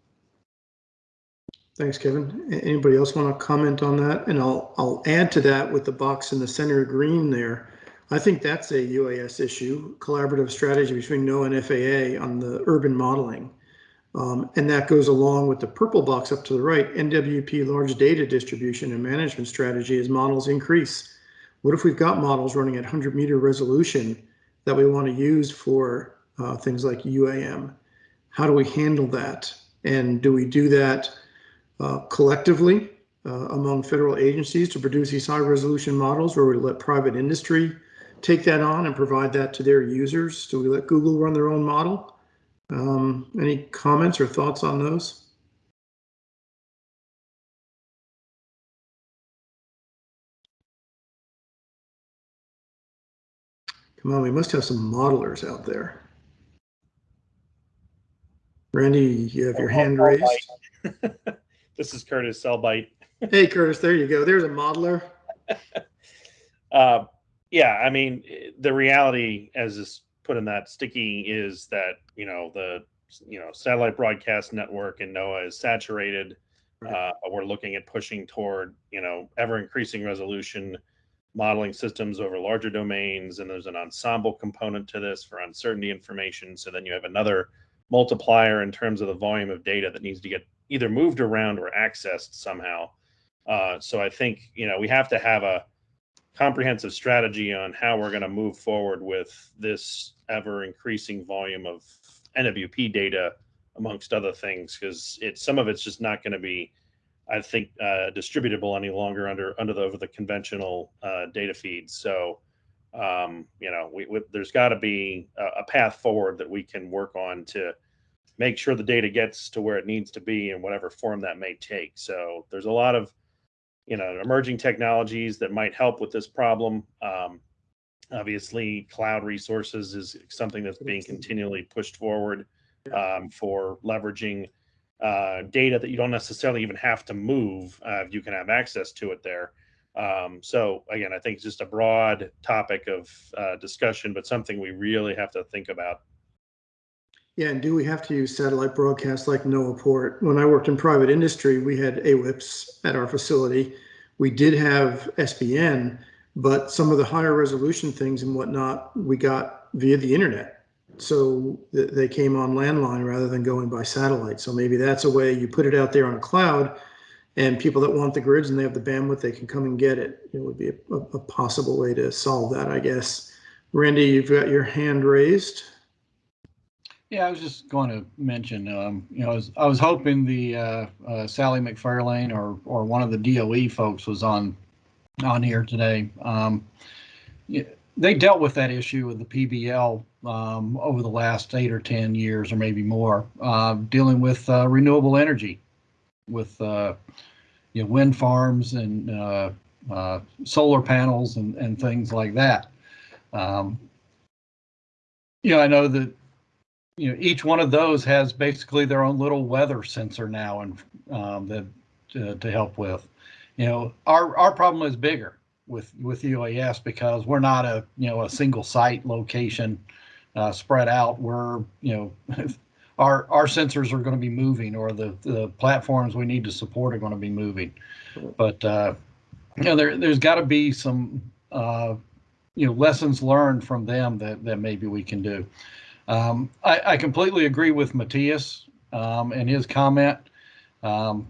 Thanks, Kevin. Anybody else want to comment on that? And I'll, I'll add to that with the box in the center green there. I think that's a UAS issue, collaborative strategy between NOAA and FAA on the urban modeling. Um, and that goes along with the purple box up to the right, NWP large data distribution and management strategy as models increase. What if we've got models running at 100 meter resolution that we want to use for uh, things like UAM? How do we handle that? And do we do that uh, collectively uh, among federal agencies to produce these high resolution models, or we let private industry take that on and provide that to their users? Do we let Google run their own model? Um, any comments or thoughts on those? Come on, we must have some modelers out there. Randy, you have your hand raised. This is Curtis Selbite. Hey, Curtis, there you go. There's a modeler. Uh, yeah, I mean, the reality, as is put in that sticky, is that you know the you know satellite broadcast network and NOAA is saturated. Uh, we're looking at pushing toward you know ever increasing resolution modeling systems over larger domains, and there's an ensemble component to this for uncertainty information. So then you have another multiplier in terms of the volume of data that needs to get either moved around or accessed somehow. Uh, so I think you know we have to have a comprehensive strategy on how we're going to move forward with this ever increasing volume of NWP data, amongst other things, because it's some of it's just not going to be, I think, uh, distributable any longer under under the over the conventional uh, data feeds. So. Um, you know, we, we there's got to be a, a path forward that we can work on to make sure the data gets to where it needs to be in whatever form that may take. So there's a lot of, you know, emerging technologies that might help with this problem. Um, obviously, cloud resources is something that's being continually pushed forward um, for leveraging uh, data that you don't necessarily even have to move. Uh, you can have access to it there. Um, so again, I think it's just a broad topic of uh, discussion, but something we really have to think about Yeah, and do we have to use satellite broadcast like NOAA Port? When I worked in private industry, we had AWIPS at our facility. We did have SBN, but some of the higher resolution things and whatnot, we got via the internet. So th- they came on landline rather than going by satellite. So maybe that's a way you put it out there on a cloud and people that want the grids and they have the bandwidth, they can come and get it. It would be a, a a possible way to solve that, I guess. Randy, you've got your hand raised. Yeah, I was just going to mention, um, you know, I was, I was hoping the, uh, uh, Sally McFarlane or, or one of the DOE folks was on, on here today. Um, they dealt with that issue with the PBL, um, over the last eight or 10 years or maybe more, uh, dealing with, uh, renewable energy with, uh, you know, wind farms and, uh, solar panels and, and things like that. Um, you know, I know that you know, each one of those has basically their own little weather sensor now and um, that to, to help with. You know, our our problem is bigger with with UAS because we're not a you know a single site location uh, spread out. We're you know our our sensors are going to be moving or the the platforms we need to support are going to be moving. But uh, you know, there there's got to be some uh, you know lessons learned from them that that maybe we can do. Um, I, I completely agree with Matthias um, and his comment. Um,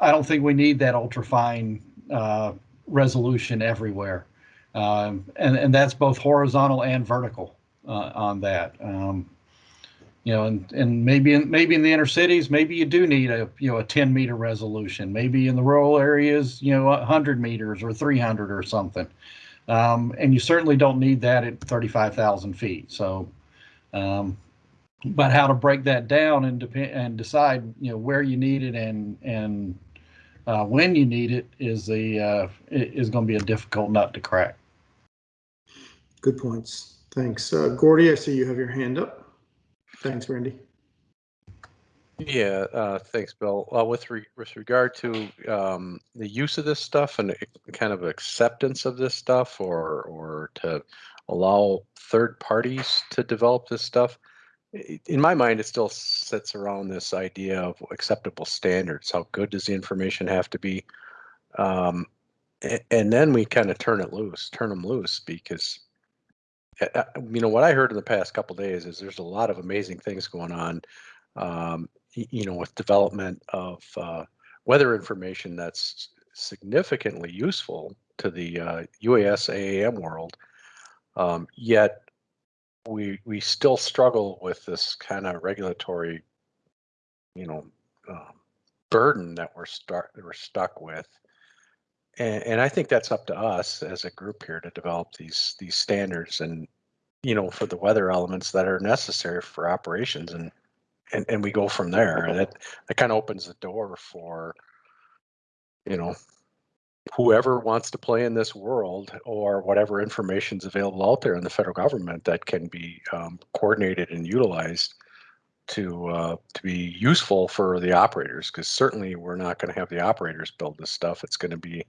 I don't think we need that ultra fine uh, resolution everywhere. Um, and, and that's both horizontal and vertical uh, on that. Um, you know, and, and maybe in, maybe in the inner cities, maybe you do need a, you know, a 10 meter resolution. Maybe in the rural areas, you know, 100 meters or 300 or something. Um, and you certainly don't need that at 35,000 feet. So, um, but how to break that down and depend and decide, you know, where you need it and and uh, when you need it is the uh, is going to be a difficult nut to crack. Good points. Thanks. Uh, Gordy, I see you have your hand up. Thanks, Randy. Yeah, uh, thanks, Bill. Uh, with re- with regard to um, the use of this stuff and kind of acceptance of this stuff, or or to allow third parties to develop this stuff, in my mind, it still sits around this idea of acceptable standards. How good does the information have to be? Um, and then we kind of turn it loose, turn them loose, because you know what I heard in the past couple days is there's a lot of amazing things going on. Um, you know, with development of uh, weather information that's significantly useful to the uh, UAS AAM world. Um, yet we we still struggle with this kind of regulatory, you know, um, burden that we're start we're stuck with. And, and I think that's up to us as a group here to develop these these standards and you know for the weather elements that are necessary for operations and and, and we go from there and it, it kind of opens the door for you know whoever wants to play in this world or whatever information is available out there in the federal government that can be um, coordinated and utilized to uh, to be useful for the operators because certainly we're not going to have the operators build this stuff it's going to be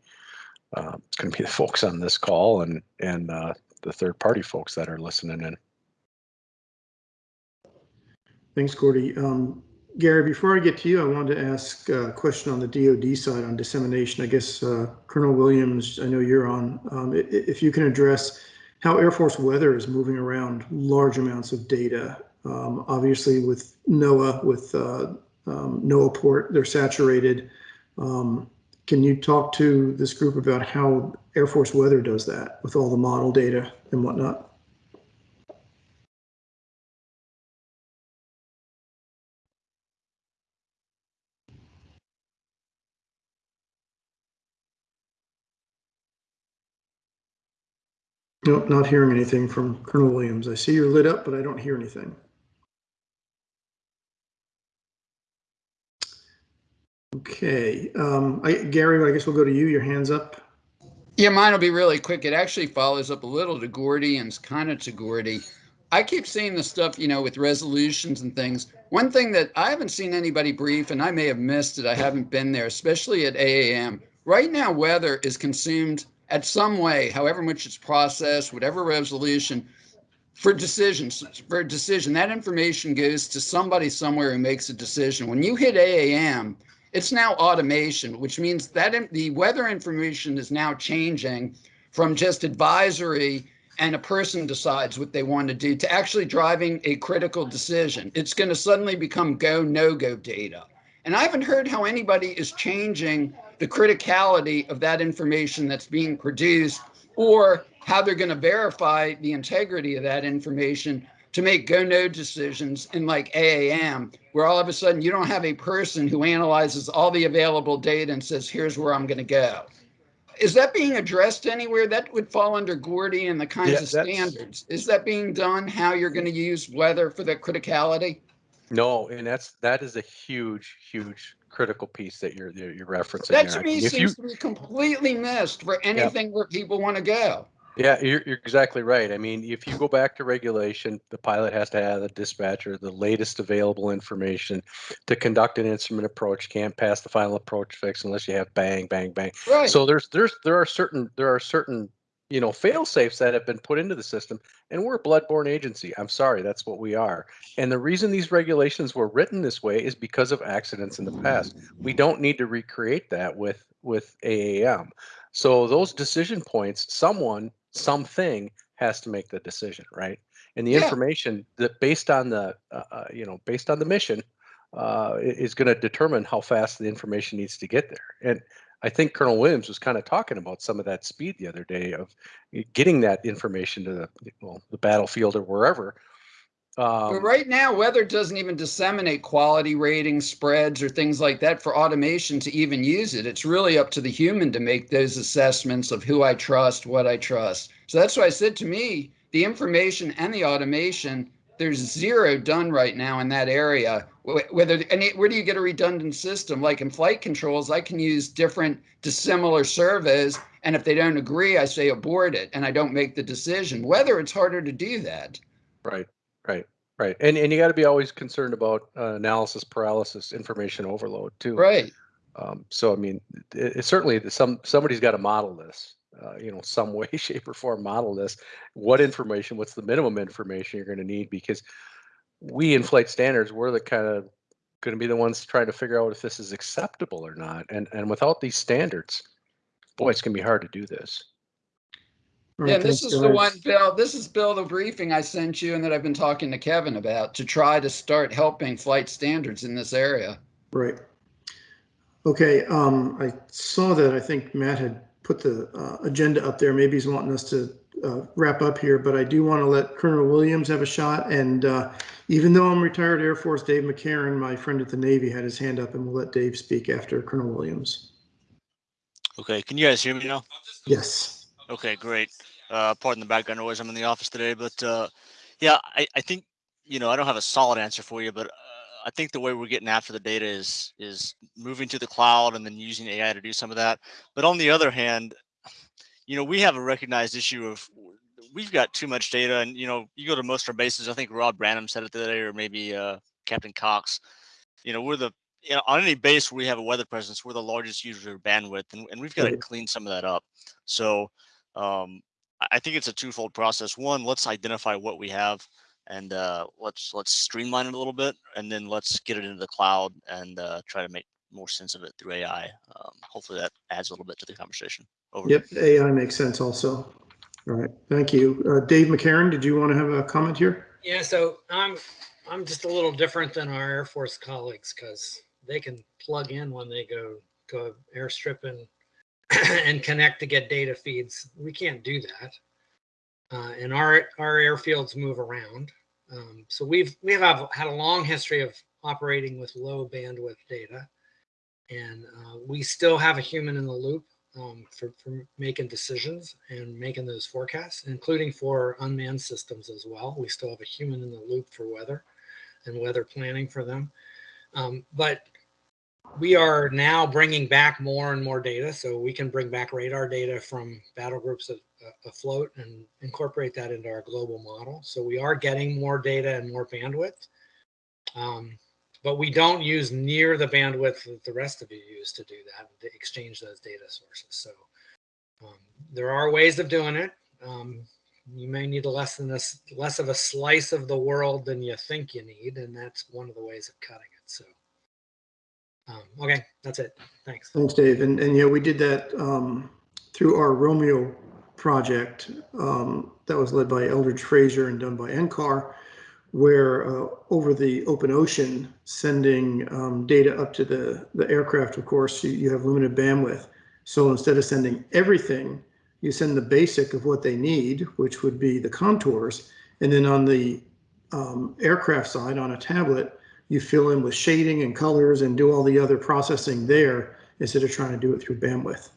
uh, it's going to be the folks on this call and and uh, the third party folks that are listening in Thanks, Gordy. Um, Gary, before I get to you, I wanted to ask a question on the DoD side on dissemination. I guess uh, Colonel Williams, I know you're on. Um, if you can address how Air Force weather is moving around large amounts of data. Um, obviously, with NOAA, with uh, um, NOAA port, they're saturated. Um, can you talk to this group about how Air Force weather does that with all the model data and whatnot? Nope, not hearing anything from Colonel Williams. I see you're lit up, but I don't hear anything. Okay, um, I, Gary, I guess we'll go to you. Your hand's up. Yeah, mine will be really quick. It actually follows up a little to Gordy and kind of to Gordy. I keep seeing the stuff, you know, with resolutions and things. One thing that I haven't seen anybody brief, and I may have missed it, I haven't been there, especially at AAM. Right now, weather is consumed at some way, however much it's processed, whatever resolution, for decisions. For a decision, that information goes to somebody somewhere who makes a decision. When you hit AAM, it's now automation, which means that the weather information is now changing from just advisory and a person decides what they want to do to actually driving a critical decision. It's going to suddenly become go no go data. And I haven't heard how anybody is changing the criticality of that information that's being produced or how they're going to verify the integrity of that information to make go no decisions in like AAM, where all of a sudden you don't have a person who analyzes all the available data and says, here's where I'm going to go. Is that being addressed anywhere? That would fall under Gordy and the kinds Yeah, of standards. Is that being done? How you're going to use weather for the criticality? No, and that's that is a huge, huge critical piece that you're you're referencing. That to me If you- seems to be completely missed for anything where people want to go. Yeah, you're, you're exactly right. I mean, if you go back to regulation, the pilot has to have the dispatcher the latest available information to conduct an instrument approach. Can't pass the final approach fix unless you have bang, bang, bang. Right. So there's there's there are certain there are certain you know fail safes that have been put into the system, and we're a bloodborne agency. I'm sorry, that's what we are. And the reason these regulations were written this way is because of accidents in the past. We don't need to recreate that with with AAM. So those decision points, someone, something has to make the decision, right? And the Yeah. information that based on the, uh, uh, you know, based on the mission, uh, is going to determine how fast the information needs to get there. And I think Colonel Williams was kind of talking about some of that speed the other day of getting that information to the well the battlefield or wherever. But Um, right now, weather doesn't even disseminate quality ratings, spreads, or things like that for automation to even use it. It's really up to the human to make those assessments of who I trust, what I trust. So that's why I said to me, the information and the automation, there's zero done right now in that area. Whether and it- where do you get a redundant system? Like in flight controls, I can use different dissimilar surveys, and if they don't agree, I say abort it, and I don't make the decision. Whether it's harder to do that. Right, right, right. And and you got to be always concerned about uh, analysis paralysis, information overload too. Right. Um, so I mean, it, it certainly some somebody's got to model this. Uh, you know, some way, shape, or form model this. What information? What's the minimum information you're going to need? Because we in flight standards, we're the kind of going to be the ones trying to figure out if this is acceptable or not. And and without these standards, boy, it's going to be hard to do this. All Yeah, right, this thanks, is the one, Bill, this is Bill, the briefing I sent you and that I've been talking to Kevin about to try to start helping flight standards in this area. Right. Okay, um, I saw that, I think Matt had put the, uh, agenda up there. Maybe he's wanting us to, uh, wrap up here, but I do want to let Colonel Williams have a shot. And, uh, even though I'm retired Air Force, Dave McCarron, my friend at the Navy, had his hand up and we'll let Dave speak after Colonel Williams. Okay, can you guys hear me now? Yes. Okay, great. Uh, pardon the background noise. I'm in the office today, but uh, yeah, I, I think you know I don't have a solid answer for you, but I think the way we're getting after the data is is moving to the cloud and then using AI to do some of that. But on the other hand, you know we have a recognized issue of we've got too much data, and you know you go to most of our bases. I think Rob Branham said it today, or maybe uh, Captain Cox. You know we're the you know, on any base where we have a weather presence, we're the largest user of bandwidth, and, and we've got to clean some of that up. So um, I I think it's a twofold process. One, let's identify what we have, and uh, let's let's streamline it a little bit, and then let's get it into the cloud and uh, try to make more sense of it through AI. Um, hopefully, that adds a little bit to the conversation. Over. Yep, AI makes sense also. All right, thank you. Uh, Dave McCarron, did you want to have a comment here? Yeah, so I'm I'm just a little different than our Air Force colleagues because they can plug in when they go go airstripping and and connect to get data feeds. We can't do that, uh, and our our airfields move around. Um, so we've we have had a long history of operating with low bandwidth data, and uh, we still have a human in the loop um, for, for making decisions and making those forecasts, including for unmanned systems as well. We still have a human in the loop for weather and weather planning for them. Um, but we are now bringing back more and more data. So we can bring back radar data from battle groups of, uh, afloat and incorporate that into our global model. So we are getting more data and more bandwidth. Um, but we don't use near the bandwidth that the rest of you use to do that, to exchange those data sources. So um, there are ways of doing it. Um, you may need a less than this, less of a slice of the world than you think you need, and that's one of the ways of cutting it. So, um, okay, that's it. Thanks. Thanks, Dave. And, and yeah, we did that um, through our Romeo project um, that was led by Eldridge Frazier and done by NCAR, where uh, over the open ocean, sending um, data up to the, the aircraft, of course, you, you have limited bandwidth. So instead of sending everything, you send the basic of what they need, which would be the contours. And then on the um, aircraft side, on a tablet, you fill in with shading and colors and do all the other processing there instead of trying to do it through bandwidth.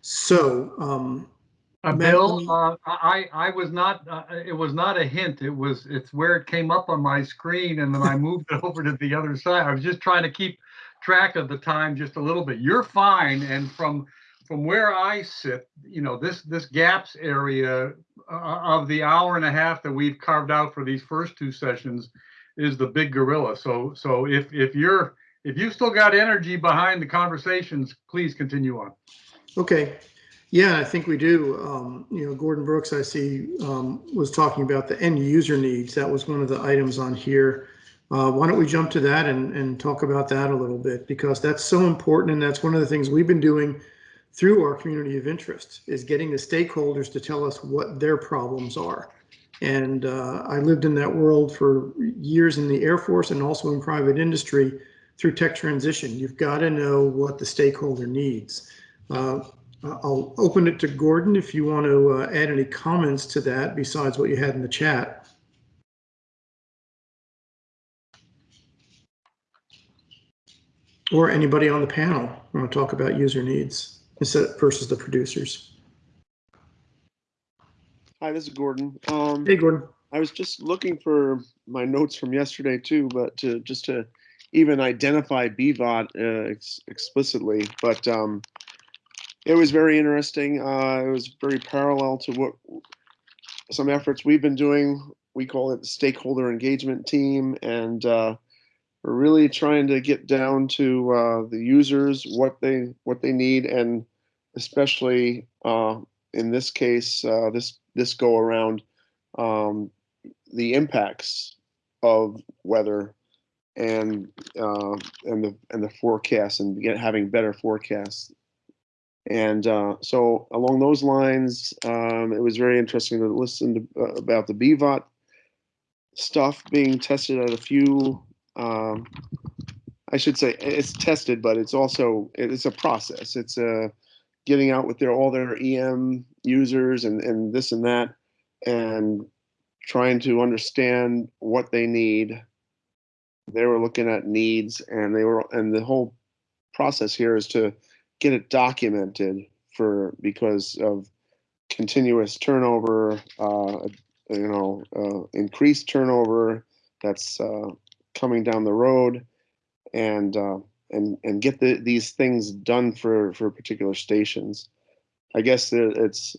So, um, Uh, Bill, uh, I, I was not, uh, it was not a hint. It was, it's where it came up on my screen and then I moved it over to the other side. I was just trying to keep track of the time just a little bit. You're fine. And from, from where I sit, you know, this, this gaps area uh, of the hour and a half that we've carved out for these first two sessions is the big gorilla. So, so if, if you're, if you've still got energy behind the conversations, please continue on. okay. Yeah, I think we do. Um, you know, Gordon Brooks, I see, um, was talking about the end user needs. That was one of the items on here. Uh, why don't we jump to that and, and talk about that a little bit? Because that's so important and that's one of the things we've been doing through our community of interest is getting the stakeholders to tell us what their problems are. And uh, I lived in that world for years in the Air Force and also in private industry through tech transition. You've got to know what the stakeholder needs. Uh, I'll open it to Gordon if you want to uh, add any comments to that besides what you had in the chat. Or anybody on the panel want to talk about user needs instead versus the producers. Hi, this is Gordon. Um, Hey, Gordon. I was just looking for my notes from yesterday too, but to just to even identify BVOT uh, ex explicitly. But um, it was very interesting. Uh, it was very parallel to what some efforts we've been doing. We call it the stakeholder engagement team, and uh, we're really trying to get down to uh, the users, what they what they need, and especially uh, in this case, uh, this this go around, um, the impacts of weather and uh, and the and the forecast and get having better forecasts. And uh, so along those lines, um, it was very interesting to listen to, uh, about the BVOT stuff being tested at a few. Um, I should say it's tested, but it's also it's a process. It's a getting out with their all their EM users and and this and that, and trying to understand what they need. They were looking at needs, and they were and the whole process here is to get it documented for because of continuous turnover, uh, you know, uh, increased turnover that's uh, coming down the road, and uh, and and get the, these things done for for particular stations. I guess it's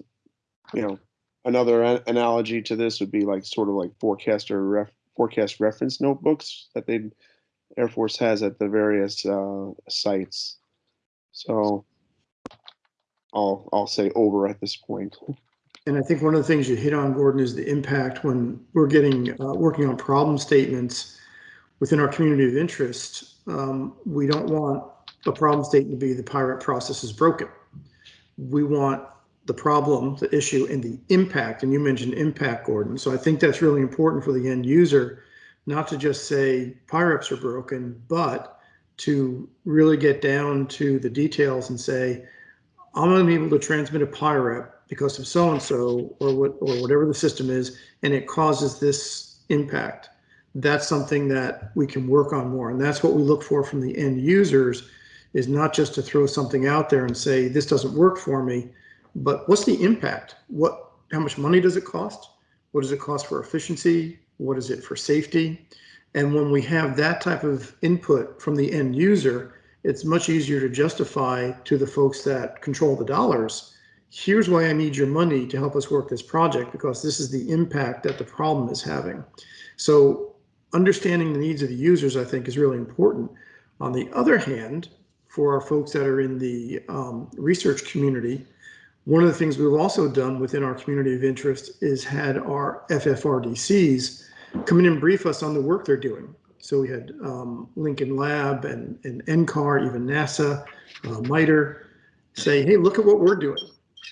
you know another analogy to this would be like sort of like forecaster ref, forecast reference notebooks that they Air Force has at the various uh, sites. So I'll I'll say over at this point. And I think one of the things you hit on, Gordon, is the impact when we're getting uh, working on problem statements within our community of interest. Um, we don't want a problem statement to be the PIREP process is broken. We want the problem, the issue, and the impact. And you mentioned impact, Gordon. So I think that's really important for the end user, not to just say PIREPs are broken, but to really get down to the details and say, I'm going to be able to transmit a PIREP because of so and so or what or whatever the system is, and it causes this impact. That's something that we can work on more, and that's what we look for from the end users. Is not just to throw something out there and say this doesn't work for me, but what's the impact? What how much money does it cost? What does it cost for efficiency? What is it for safety? And when we have that type of input from the end user, it's much easier to justify to the folks that control the dollars. Here's why I need your money to help us work this project because this is the impact that the problem is having. So understanding the needs of the users, I think, is really important. On the other hand, for our folks that are in the um, research community, one of the things we've also done within our community of interest is had our FFRDCs come in and brief us on the work they're doing. So we had um, Lincoln Lab and, and NCAR, even NASA, uh, MITRE, say, hey, look at what we're doing.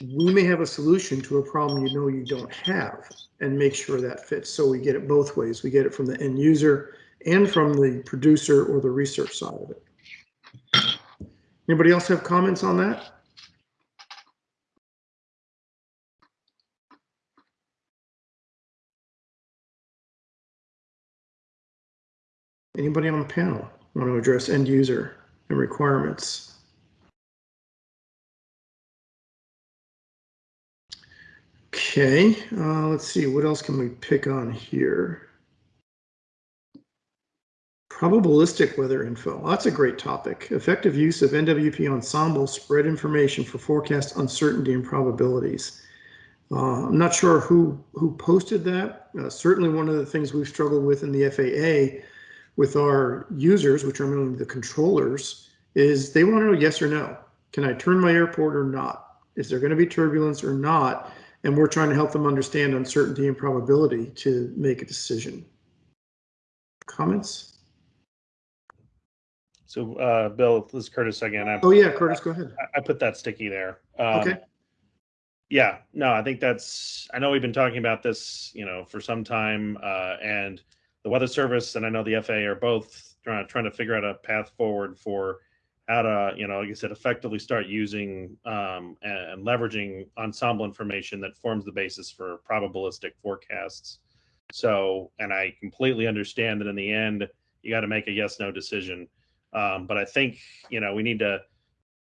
We may have a solution to a problem you know you don't have and make sure that fits. So we get it both ways. We get it from the end user and from the producer or the research side of it. Anybody else have comments on that? Anybody on the panel want to address end user and requirements? Okay, uh, let's see, what else can we pick on here? Probabilistic weather info. That's a great topic. Effective use of NWP ensemble spread information for forecast uncertainty and probabilities. Uh, I'm not sure who who posted that. Uh, certainly, one of the things we've struggled with in the FAA with our users, which are mainly the controllers, is they want to know yes or no. Can I turn my airport or not? Is there going to be turbulence or not? And we're trying to help them understand uncertainty and probability to make a decision. Comments? So, uh, Bill, this is Curtis again. I, Oh yeah, Curtis, go ahead. I put that sticky there. Um, Okay. Yeah, no, I think that's. I know we've been talking about this, you know, for some time, uh, and the Weather Service and I know the FAA are both trying trying to figure out a path forward for how to, you know, like I said, effectively start using um, and, and leveraging ensemble information that forms the basis for probabilistic forecasts. So, and I completely understand that in the end, you got to make a yes no decision. Um, but I think, you know, we need to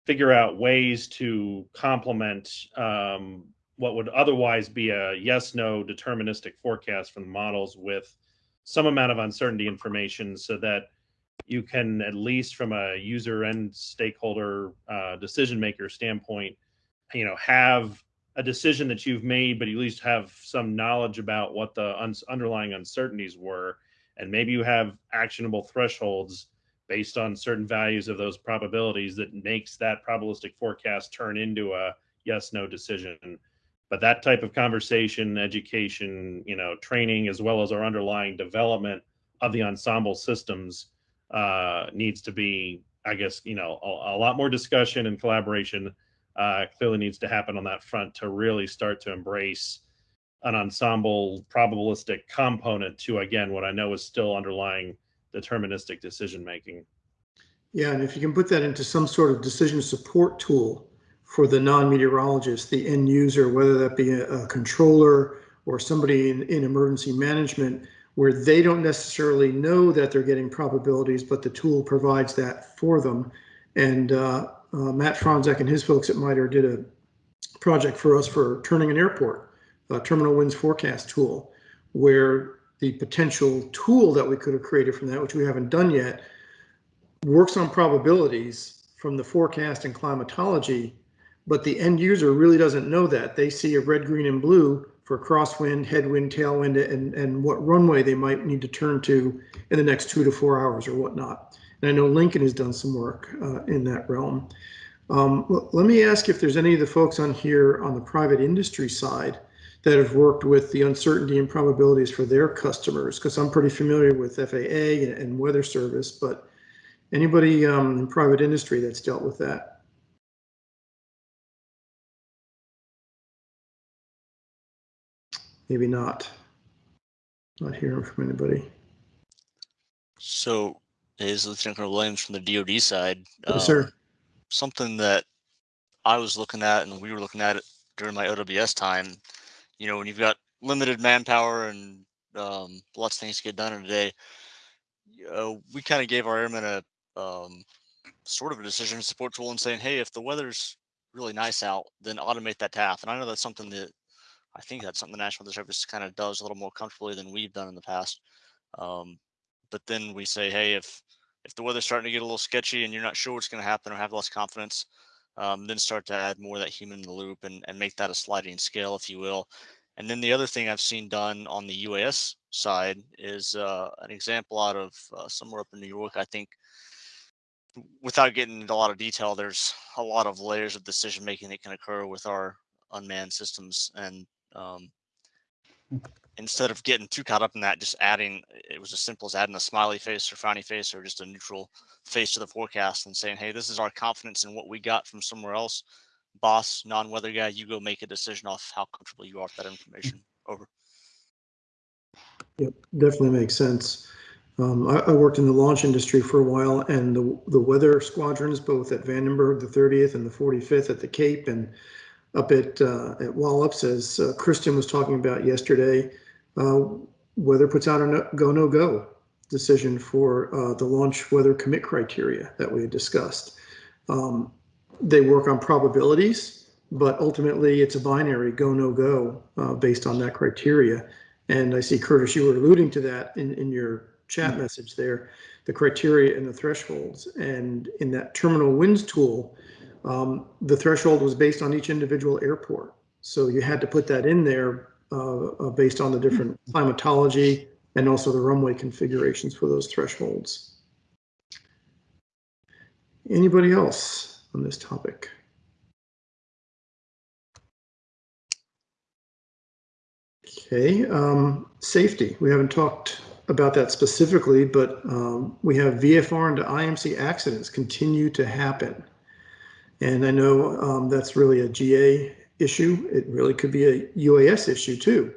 figure out ways to complement um, what would otherwise be a yes no deterministic forecast from the models with some amount of uncertainty information so that you can at least from a user and stakeholder uh, decision maker standpoint you know have a decision that you've made but you at least have some knowledge about what the un- underlying uncertainties were. And maybe you have actionable thresholds based on certain values of those probabilities that makes that probabilistic forecast turn into a yes no decision but that type of conversation education you know training as well as our underlying development of the ensemble systems uh, needs to be i guess you know a, a lot more discussion and collaboration uh, clearly needs to happen on that front to really start to embrace an ensemble probabilistic component to again what i know is still underlying deterministic decision making Yeah, and if you can put that into some sort of decision support tool for the non-meteorologist, the end user, whether that be a, a controller or somebody in, in emergency management, where they don't necessarily know that they're getting probabilities, but the tool provides that for them. And uh, uh, Matt Fronzak and his folks at MITRE did a project for us for turning an airport, a terminal winds forecast tool, where the potential tool that we could have created from that, which we haven't done yet, works on probabilities from the forecast and climatology, but the end user really doesn't know that. They see a red, green, and blue for crosswind, headwind, tailwind, and, and what runway they might need to turn to in the next two to four hours or whatnot. And I know Lincoln has done some work uh, in that realm. Um, let me ask if there's any of the folks on here on the private industry side that have worked with the uncertainty and probabilities for their customers, because I'm pretty familiar with FAA and, and Weather Service, but anybody um, in private industry that's dealt with that? Maybe not. Not hearing from anybody. So is Lieutenant Colonel Williams from the DoD side. Yes, sir. um, Something that I was looking at and we were looking at it during my OWS time. You know, when you've got limited manpower and um, lots of things to get done in a day, uh, we kind of gave our airmen a um, sort of a decision support tool and saying, hey, if the weather's really nice out, then automate that task. And I know that's something that I think that's something the National Weather Service kind of does a little more comfortably than we've done in the past. Um, but then we say, hey, if if the weather's starting to get a little sketchy and you're not sure what's going to happen or have less confidence, um, then start to add more of that human in the loop and, and make that a sliding scale, if you will. And then the other thing I've seen done on the UAS side is uh, an example out of uh, somewhere up in New York. I think without getting into a lot of detail, there's a lot of layers of decision making that can occur with our unmanned systems. And um, instead of getting too caught up in that, just adding, it was as simple as adding a smiley face or frowny face or just a neutral face to the forecast and saying, hey, this is our confidence in what we got from somewhere else. Boss, non weather guy, you go make a decision off how comfortable you are with that information. Over. Yep, definitely makes sense. Um, I, I worked in the launch industry for a while and the, the weather squadrons, both at Vandenberg, the 30th and the 45th at the Cape and up at, uh, at Wallops, as uh, Kristen was talking about yesterday, uh, weather puts out a no, go, no go decision for uh, the launch weather commit criteria that we had discussed. Um, they work on probabilities, but ultimately it's a binary go, no go uh, based on that criteria. And I see Curtis, you were alluding to that in, in your chat message there, the criteria and the thresholds. And in that terminal winds tool, um, the threshold was based on each individual airport. So you had to put that in there uh, uh, based on the different climatology and also the runway configurations for those thresholds. Anybody else on this topic? Okay, um, safety. We haven't talked about that specifically, but um, we have VFR into IMC accidents continue to happen. And I know um, that's really a GA issue. It really could be a UAS issue too.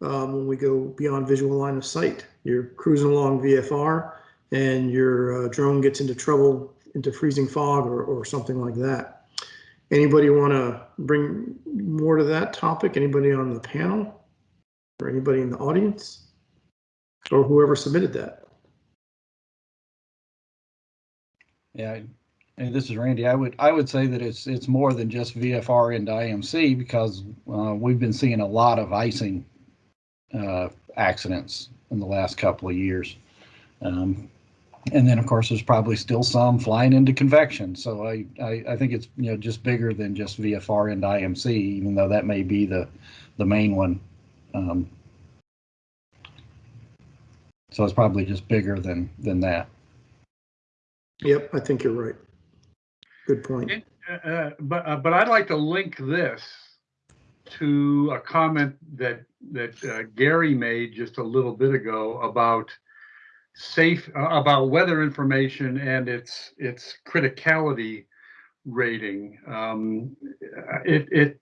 Um, when we go beyond visual line of sight, you're cruising along VFR and your uh, drone gets into trouble into freezing fog or, or something like that. Anybody want to bring more to that topic? Anybody on the panel? Or anybody in the audience? Or whoever submitted that? Yeah, and this is Randy. I would, I would say that it's, it's more than just VFR into IMC because uh, we've been seeing a lot of icing uh, accidents in the last couple of years. Um, and then, of course, there's probably still some flying into convection. So I, I, I think it's, you know, just bigger than just VFR into IMC, even though that may be the, the main one. Um, so it's probably just bigger than, than that. Yep, I think you're right. Good point. Uh, uh, but uh, but I'd like to link this to a comment that that uh, Gary made just a little bit ago about safe uh, about weather information and its its criticality rating. Um, it it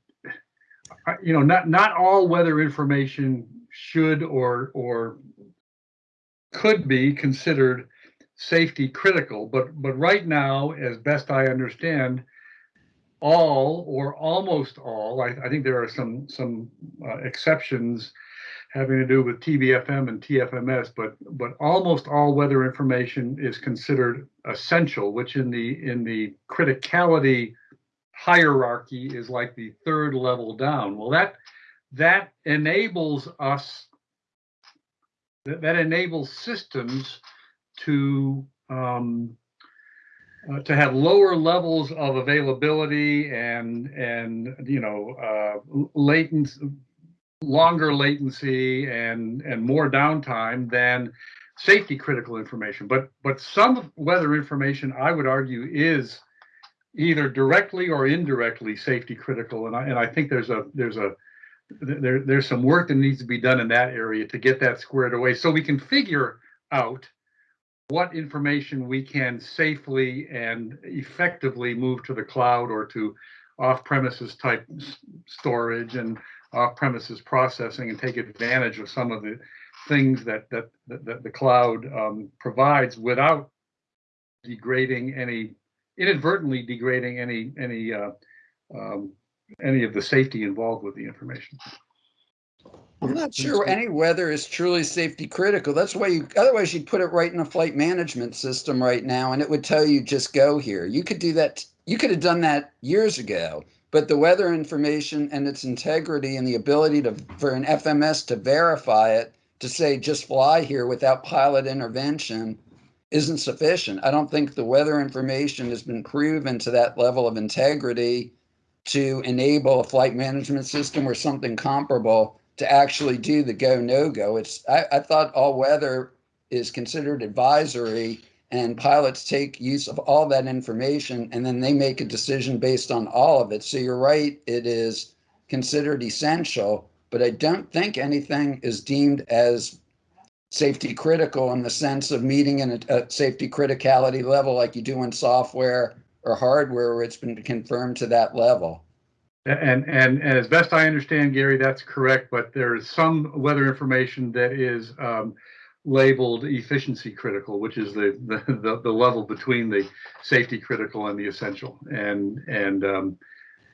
uh, you know not not all weather information should or or could be considered safety critical, but but right now, as best I understand, all or almost all, I, I think there are some some uh, exceptions having to do with TBFM and TFMS, but but almost all weather information is considered essential, which in the in the criticality hierarchy is like the third level down. Well, that that enables us that, that enables systems to um, uh, to have lower levels of availability and and you know uh, latency, longer latency and and more downtime than safety critical information. But but some weather information, I would argue, is either directly or indirectly safety critical, and I and I think there's a there's a there there's some work that needs to be done in that area to get that squared away so we can figure out what information we can safely and effectively move to the cloud or to off-premises type storage and off-premises processing and take advantage of some of the things that that that, the cloud um, provides without degrading any inadvertently degrading any any uh, um, any of the safety involved with the information. I'm not sure any weather is truly safety critical. That's why you, otherwise you'd put it right in a flight management system right now and it would tell you just go here. You could do that. You could have done that years ago, but the weather information and its integrity and the ability to, for an FMS to verify it, to say just fly here without pilot intervention isn't sufficient. I don't think the weather information has been proven to that level of integrity to enable a flight management system or something comparable to actually do the go no go. It's I, I thought all weather is considered advisory and pilots take use of all that information and then they make a decision based on all of it. So you're right, it is considered essential, but I don't think anything is deemed as safety critical in the sense of meeting in a, a safety criticality level like you do in software or hardware where it's been confirmed to that level. And, and, and as best I understand, Gary, that's correct, but there is some weather information that is um, labeled efficiency critical, which is the, the, the, the, level between the safety critical and the essential. And, and, um,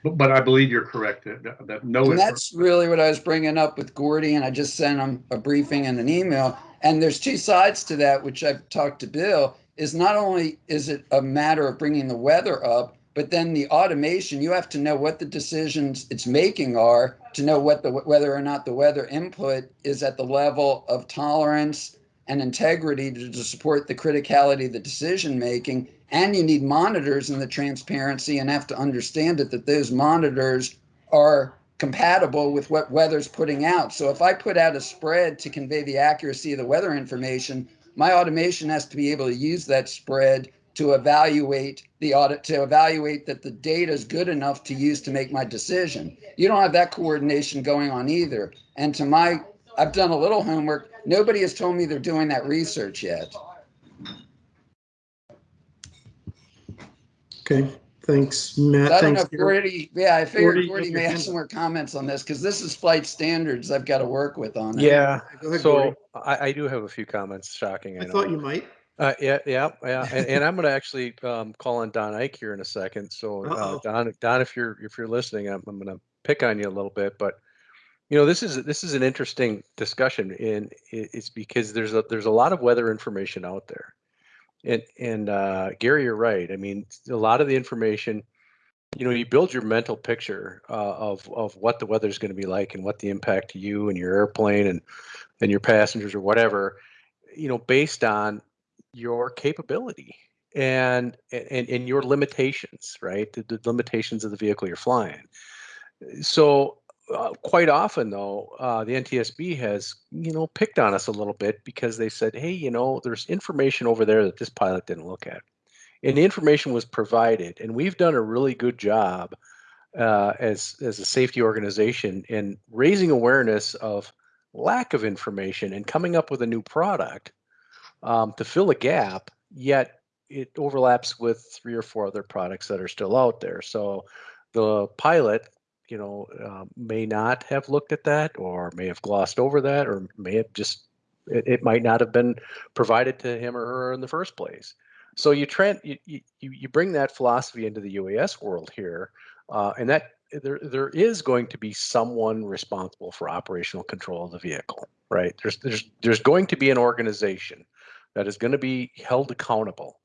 but, but I believe you're correct that, that no. And that's really what I was bringing up with Gordy, and I just sent him a briefing and an email. And there's two sides to that, which I've talked to Bill, is not only is it a matter of bringing the weather up, but then the automation, you have to know what the decisions it's making are to know what the whether or not the weather input is at the level of tolerance and integrity to, to support the criticality of the decision making. And you need monitors in the transparency and have to understand it that those monitors are compatible with what weather's putting out. So if I put out a spread to convey the accuracy of the weather information, my automation has to be able to use that spread to evaluate the audit to evaluate that the data is good enough to use to make my decision. You don't have that coordination going on either. And to my, I've done a little homework. Nobody has told me they're doing that research yet. Okay, thanks, Matt. I don't know Thanks, if Gordy, yeah, I figured Gordy, Gordy get may have some more comments on this because this is flight standards I've got to work with on it. Yeah, ahead, so I, I do have a few comments, shocking, I I know. thought you might. Uh, yeah, yeah, yeah, and, and I'm going to actually um, call on Don Eick here in a second. So, uh, Uh-oh. Don, Don, if you're if you're listening, I'm, I'm going to pick on you a little bit, but you know, this is this is an interesting discussion, and it's because there's a there's a lot of weather information out there, and and uh, Gary, you're right. I mean, a lot of the information, you know, you build your mental picture uh, of of what the weather is going to be like and what the impact to you and your airplane and and your passengers or whatever, you know, based on your capability and and, and your limitations, right? The, the limitations of the vehicle you're flying. So uh, quite often, though, uh, the NTSB has you know picked on us a little bit because they said, hey, you know, there's information over there that this pilot didn't look at, and the information was provided, and we've done a really good job uh, as as a safety organization in raising awareness of lack of information and coming up with a new product um, to fill a gap, yet it overlaps with three or four other products that are still out there. So the pilot, you know, uh, may not have looked at that or may have glossed over that or may have just, it, it might not have been provided to him or her in the first place. So you, trend, you, you, you bring that philosophy into the UAS world here, uh, and that there there is going to be someone responsible for operational control of the vehicle, right? There's there's there's going to be an organization that is going to be held accountable.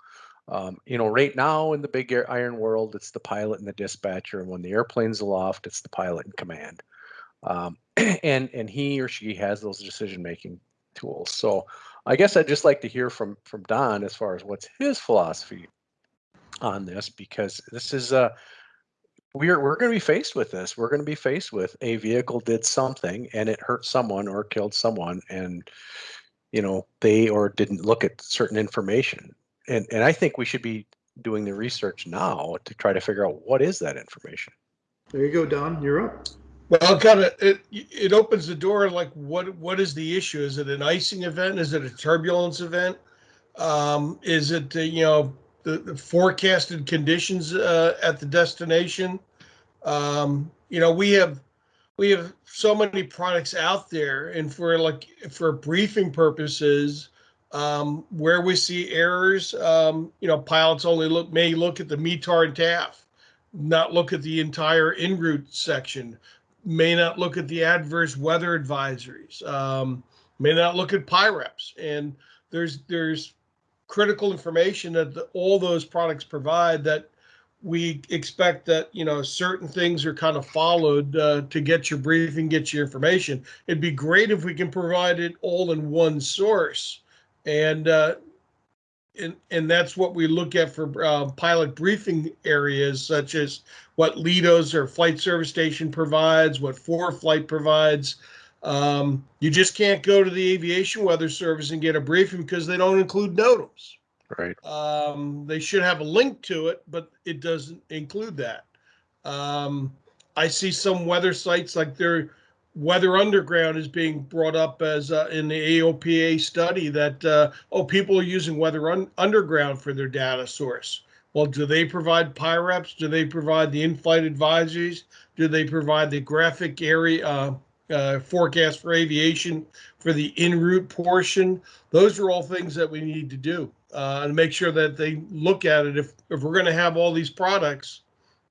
Um, you know, right now in the big iron world, it's the pilot and the dispatcher, and when the airplane's aloft, it's the pilot in command, um, and and he or she has those decision making tools. So, I guess I'd just like to hear from from Don as far as what's his philosophy on this, because this is uh we're we're going to be faced with this. We're going to be faced with a vehicle did something and it hurt someone or killed someone, and you know they or didn't look at certain information. And and I think we should be doing the research now to try to figure out what is that information. There you go, Don. You're up. Well, kind of, it, it opens the door, like, what, what is the issue? Is it an icing event? Is it a turbulence event? Um, is it, uh, you know, the, the forecasted conditions, uh, at the destination? Um, you know, we have, we have so many products out there and for like, for briefing purposes, um, where we see errors, um, you know, pilots only look, may look at the METAR and TAF, not look at the entire en route section may not look at the adverse weather advisories, um, may not look at PIREPs. And there's there's critical information that the, all those products provide that we expect that you know certain things are kind of followed uh, to get your briefing, get your information. It'd be great if we can provide it all in one source, and uh, and and that's what we look at for uh, pilot briefing areas such as what Lido's or Flight Service Station provides, what ForeFlight provides. Um, you just can't go to the Aviation Weather Service and get a briefing because they don't include NOTAMs. Right. Um, they should have a link to it, but it doesn't include that. Um, I see some weather sites like their Weather Underground is being brought up as uh, in the AOPA study that uh, oh people are using Weather un- Underground for their data source. Well, do they provide PIREPs? Do they provide the in-flight advisories? Do they provide the graphic area uh, uh, forecast for aviation for the en route portion? Those are all things that we need to do uh, and make sure that they look at it. If if we're going to have all these products,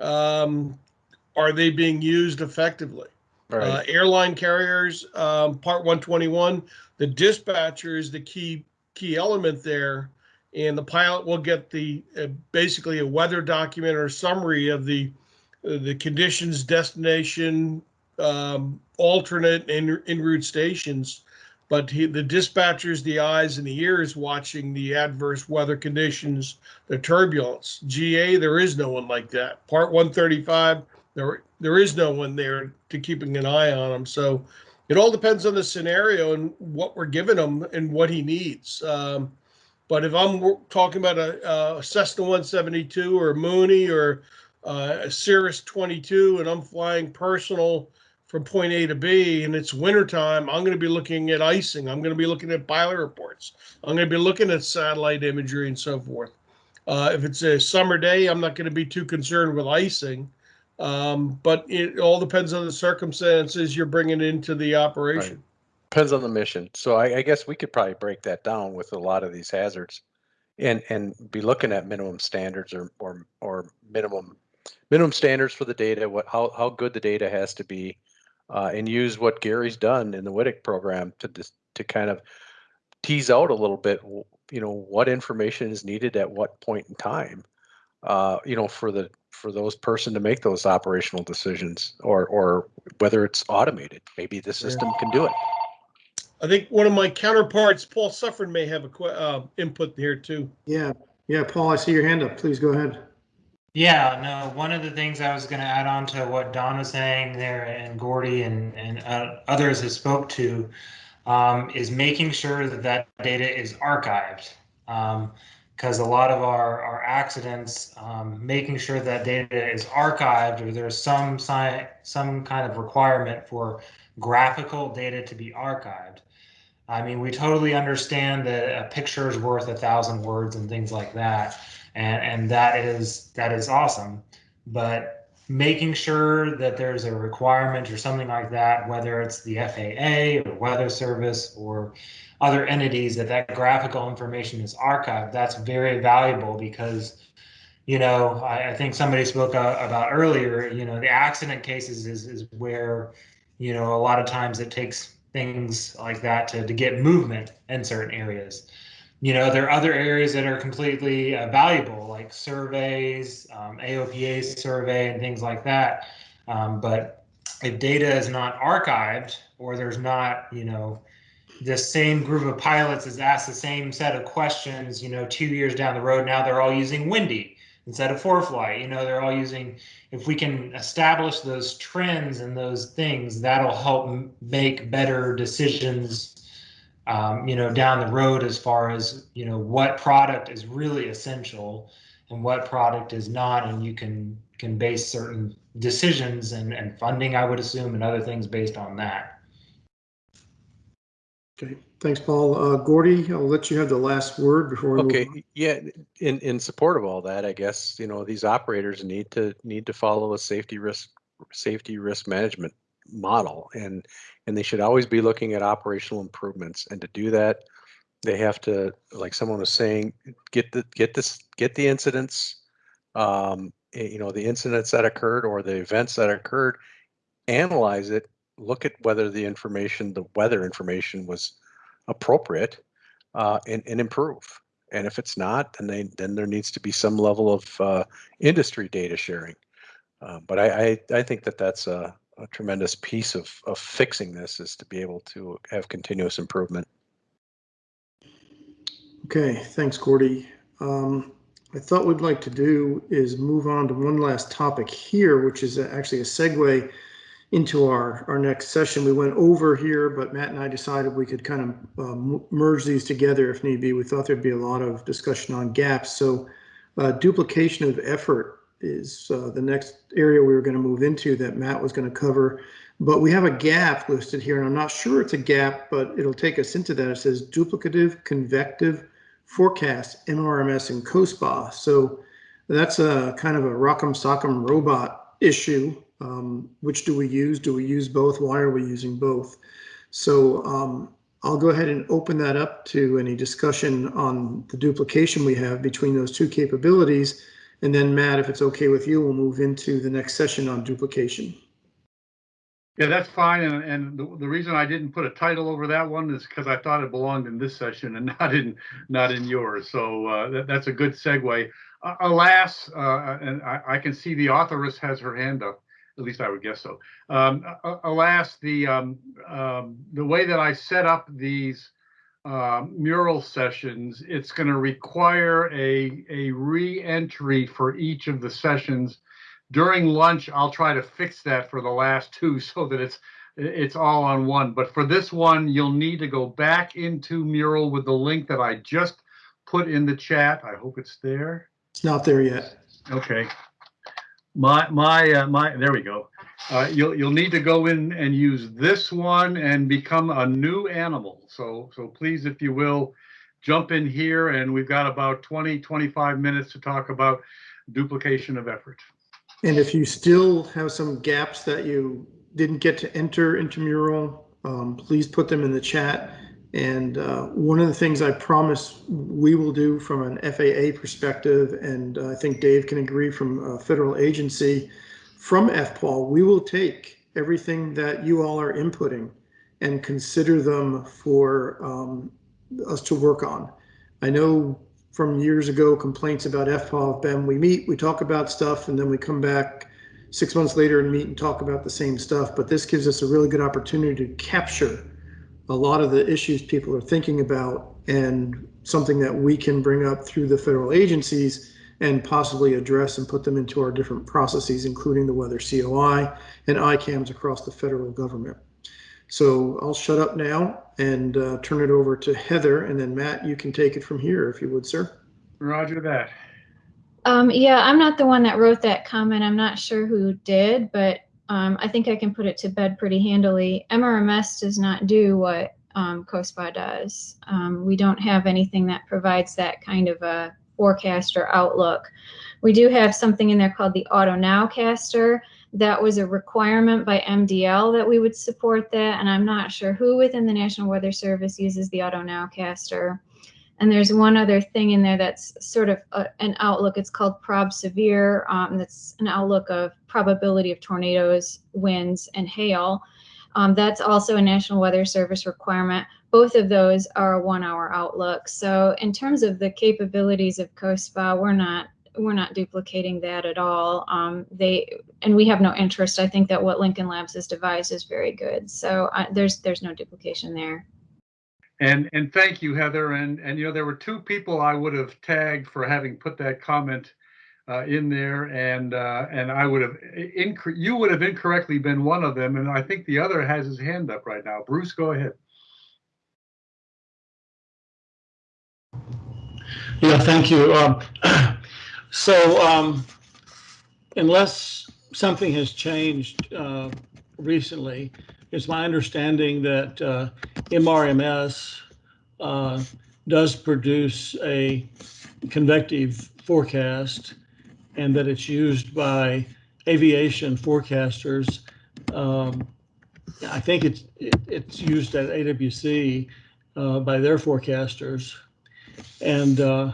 um, are they being used effectively? Right. Uh, airline carriers, um, Part 121, the dispatcher is the key key element there, and the pilot will get the uh, basically a weather document or summary of the uh, the conditions, destination, um, alternate en, en route stations. But he, the dispatchers, the eyes and the ears watching the adverse weather conditions, the turbulence. GA, there is no one like that. Part 135, there there is no one there to keeping an eye on him. So it all depends on the scenario and what we're giving him and what he needs. Um, but if I'm talking about a, a Cessna 172 or Mooney or uh, a Cirrus 22 and I'm flying personal from point A to B and it's wintertime, I'm going to be looking at icing. I'm going to be looking at pilot reports. I'm going to be looking at satellite imagery and so forth. Uh, if it's a summer day, I'm not going to be too concerned with icing. Um, but it all depends on the circumstances you're bringing into the operation. Depends on the mission. So I, I guess we could probably break that down with a lot of these hazards. and and be looking at minimum standards or or or minimum minimum standards for the data. What how how good the data has to be, uh, and use what Gary's done in the WTIC program to dis, to kind of tease out a little bit. You know what information is needed at what point in time. Uh, you know for the for those person to make those operational decisions, or or whether it's automated. Maybe the system can do it. I think one of my counterparts, Paul Suffern, may have a que- uh, input here too. Yeah, yeah, Paul, I see your hand up. Please go ahead. Yeah, no, one of the things I was going to add on to what Don was saying there and Gordy and, and uh, others have spoke to um, is making sure that that data is archived. Because a lot of our, our accidents, um, making sure that data is archived or there's some, some kind of requirement for graphical data to be archived. I mean, we totally understand that a picture is worth a thousand words and things like that, and and that is that is awesome. But making sure that there's a requirement or something like that, whether it's the FAA or Weather Service or other entities, that that graphical information is archived. That's very valuable because, you know, I, I think somebody spoke about earlier. You know, the accident cases is is where, you know, a lot of times it takes things like that to, to get movement in certain areas. You know, there are other areas that are completely uh, valuable, like surveys, um, AOPA survey, and things like that. Um, but if data is not archived, or there's not, you know, the same group of pilots is asked the same set of questions, you know, two years down the road, now they're all using Windy instead of ForeFlight. You know, they're all using, if we can establish those trends and those things, that'll help make better decisions, um, you know, down the road as far as, you know, what product is really essential and what product is not. And you can, can base certain decisions and, and funding, I would assume, and other things based on that. Okay, thanks, Paul. Uh, Gordy, I'll let you have the last word before. we move Okay, on. yeah, in, in support of all that, I guess, you know, these operators need to, need to follow a safety risk, safety risk management model and, and they should always be looking at operational improvements. And to do that, they have to, like someone was saying, get the, get this, get the incidents, um, eh, you know, the incidents that occurred or the events that occurred, analyze it, look at whether the information, the weather information was appropriate, uh, and, and improve. And if it's not, then they, then there needs to be some level of, uh, industry data sharing. Uh, but I, I, I think that that's a, a tremendous piece of, of fixing this is to be able to have continuous improvement. Okay, thanks, Gordy. Um, I thought we'd like to do is move on to one last topic here, which is actually a segue into our, our next session. We went over here, but Matt and I decided we could kind of um, merge these together if need be. We thought there'd be a lot of discussion on gaps. So uh, duplication of effort is uh, the next area we were going to move into that Matt was going to cover. But we have a gap listed here, and I'm not sure it's a gap, but it'll take us into that. It says duplicative convective forecast, MRMS and COSPA. So that's a kind of a rock'em sock'em robot issue. Um, which do we use? Do we use both? Why are we using both? So um, I'll go ahead and open that up to any discussion on the duplication we have between those two capabilities. And then Matt, if it's okay with you, we'll move into the next session on duplication. Yeah, that's fine. And, and the, the reason I didn't put a title over that one is because I thought it belonged in this session and not in not in yours. So uh, that, that's a good segue. Uh, alas, uh, and I, I can see the authoress has her hand up. At least I would guess so. Um, alas, the um, um, the way that I set up these uh, mural sessions, it's going to require a a re-entry for each of the sessions. During lunch i'll try to fix that for the last two so that it's it's all on one. But for this one you'll need to go back into mural with the link that i just put in the chat. I hope it's there. It's not there yet. okay. My my uh, my there we go uh, you'll you'll need to go in and use this one and become a new animal. So so please if you will jump in here and we've got about 20 25 minutes to talk about duplication of effort. And if you still have some gaps that you didn't get to enter into mural, um, please put them in the chat. And uh, one of the things I promise we will do from an FAA perspective, and I think Dave can agree from a federal agency, from FPAW, we will take everything that you all are inputting and consider them for um, us to work on. I know from years ago complaints about FPAW have been we meet, we talk about stuff, and then we come back six months later and meet and talk about the same stuff. But this gives us a really good opportunity to capture a lot of the issues people are thinking about and something that we can bring up through the federal agencies and possibly address and put them into our different processes, including the weather COI and ICAMS across the federal government. So I'll shut up now and uh, turn it over to Heather, and then Matt, you can take it from here if you would, sir. Roger that. Um, yeah, I'm not the one that wrote that comment. I'm not sure who did, but um, I think I can put it to bed pretty handily. MRMS does not do what um, COSPA does. Um, we don't have anything that provides that kind of a forecast or outlook. We do have something in there called the Auto Nowcaster. That was a requirement by MDL that we would support that, and I'm not sure who within the National Weather Service uses the Auto Nowcaster. And there's one other thing in there that's sort of a, an outlook. It's called Prob Severe. Um, that's an outlook of probability of tornadoes, winds, and hail. Um, that's also a National Weather Service requirement. Both of those are a one-hour outlook. So in terms of the capabilities of COSPA, we're not we're not duplicating that at all. Um, they and we have no interest. I think that what Lincoln Labs has devised is very good. So uh, there's there's no duplication there. And and thank you, Heather. And and you know there were two people I would have tagged for having put that comment uh, in there, and uh, and I would have you would have incorrectly been one of them, and I think the other has his hand up right now. Bruce, go ahead. Yeah, thank you. Um, so um, unless something has changed uh, recently, it's my understanding that uh, MRMS uh, does produce a convective forecast and that it's used by aviation forecasters. Um, I think it's it, it's used at AWC uh, by their forecasters, and uh,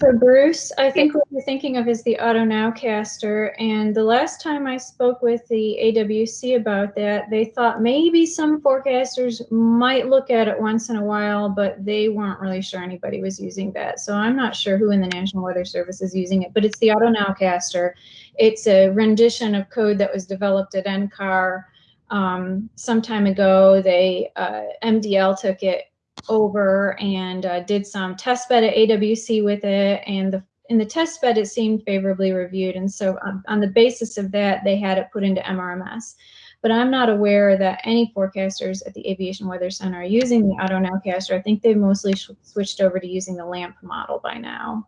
so Bruce, I think what you're thinking of is the Auto Nowcaster. And the last time I spoke with the AWC about that, they thought maybe some forecasters might look at it once in a while, but they weren't really sure anybody was using that. So I'm not sure who in the National Weather Service is using it, but it's the Auto Nowcaster. It's a rendition of code that was developed at NCAR um, some time ago. They uh, MDL took it over and uh, did some test bed at AWC with it. And the, in the test bed, it seemed favorably reviewed. And so um, on the basis of that, they had it put into MRMS. But I'm not aware that any forecasters at the Aviation Weather Center are using the Auto Nowcaster. I think they've mostly switched over to using the LAMP model by now.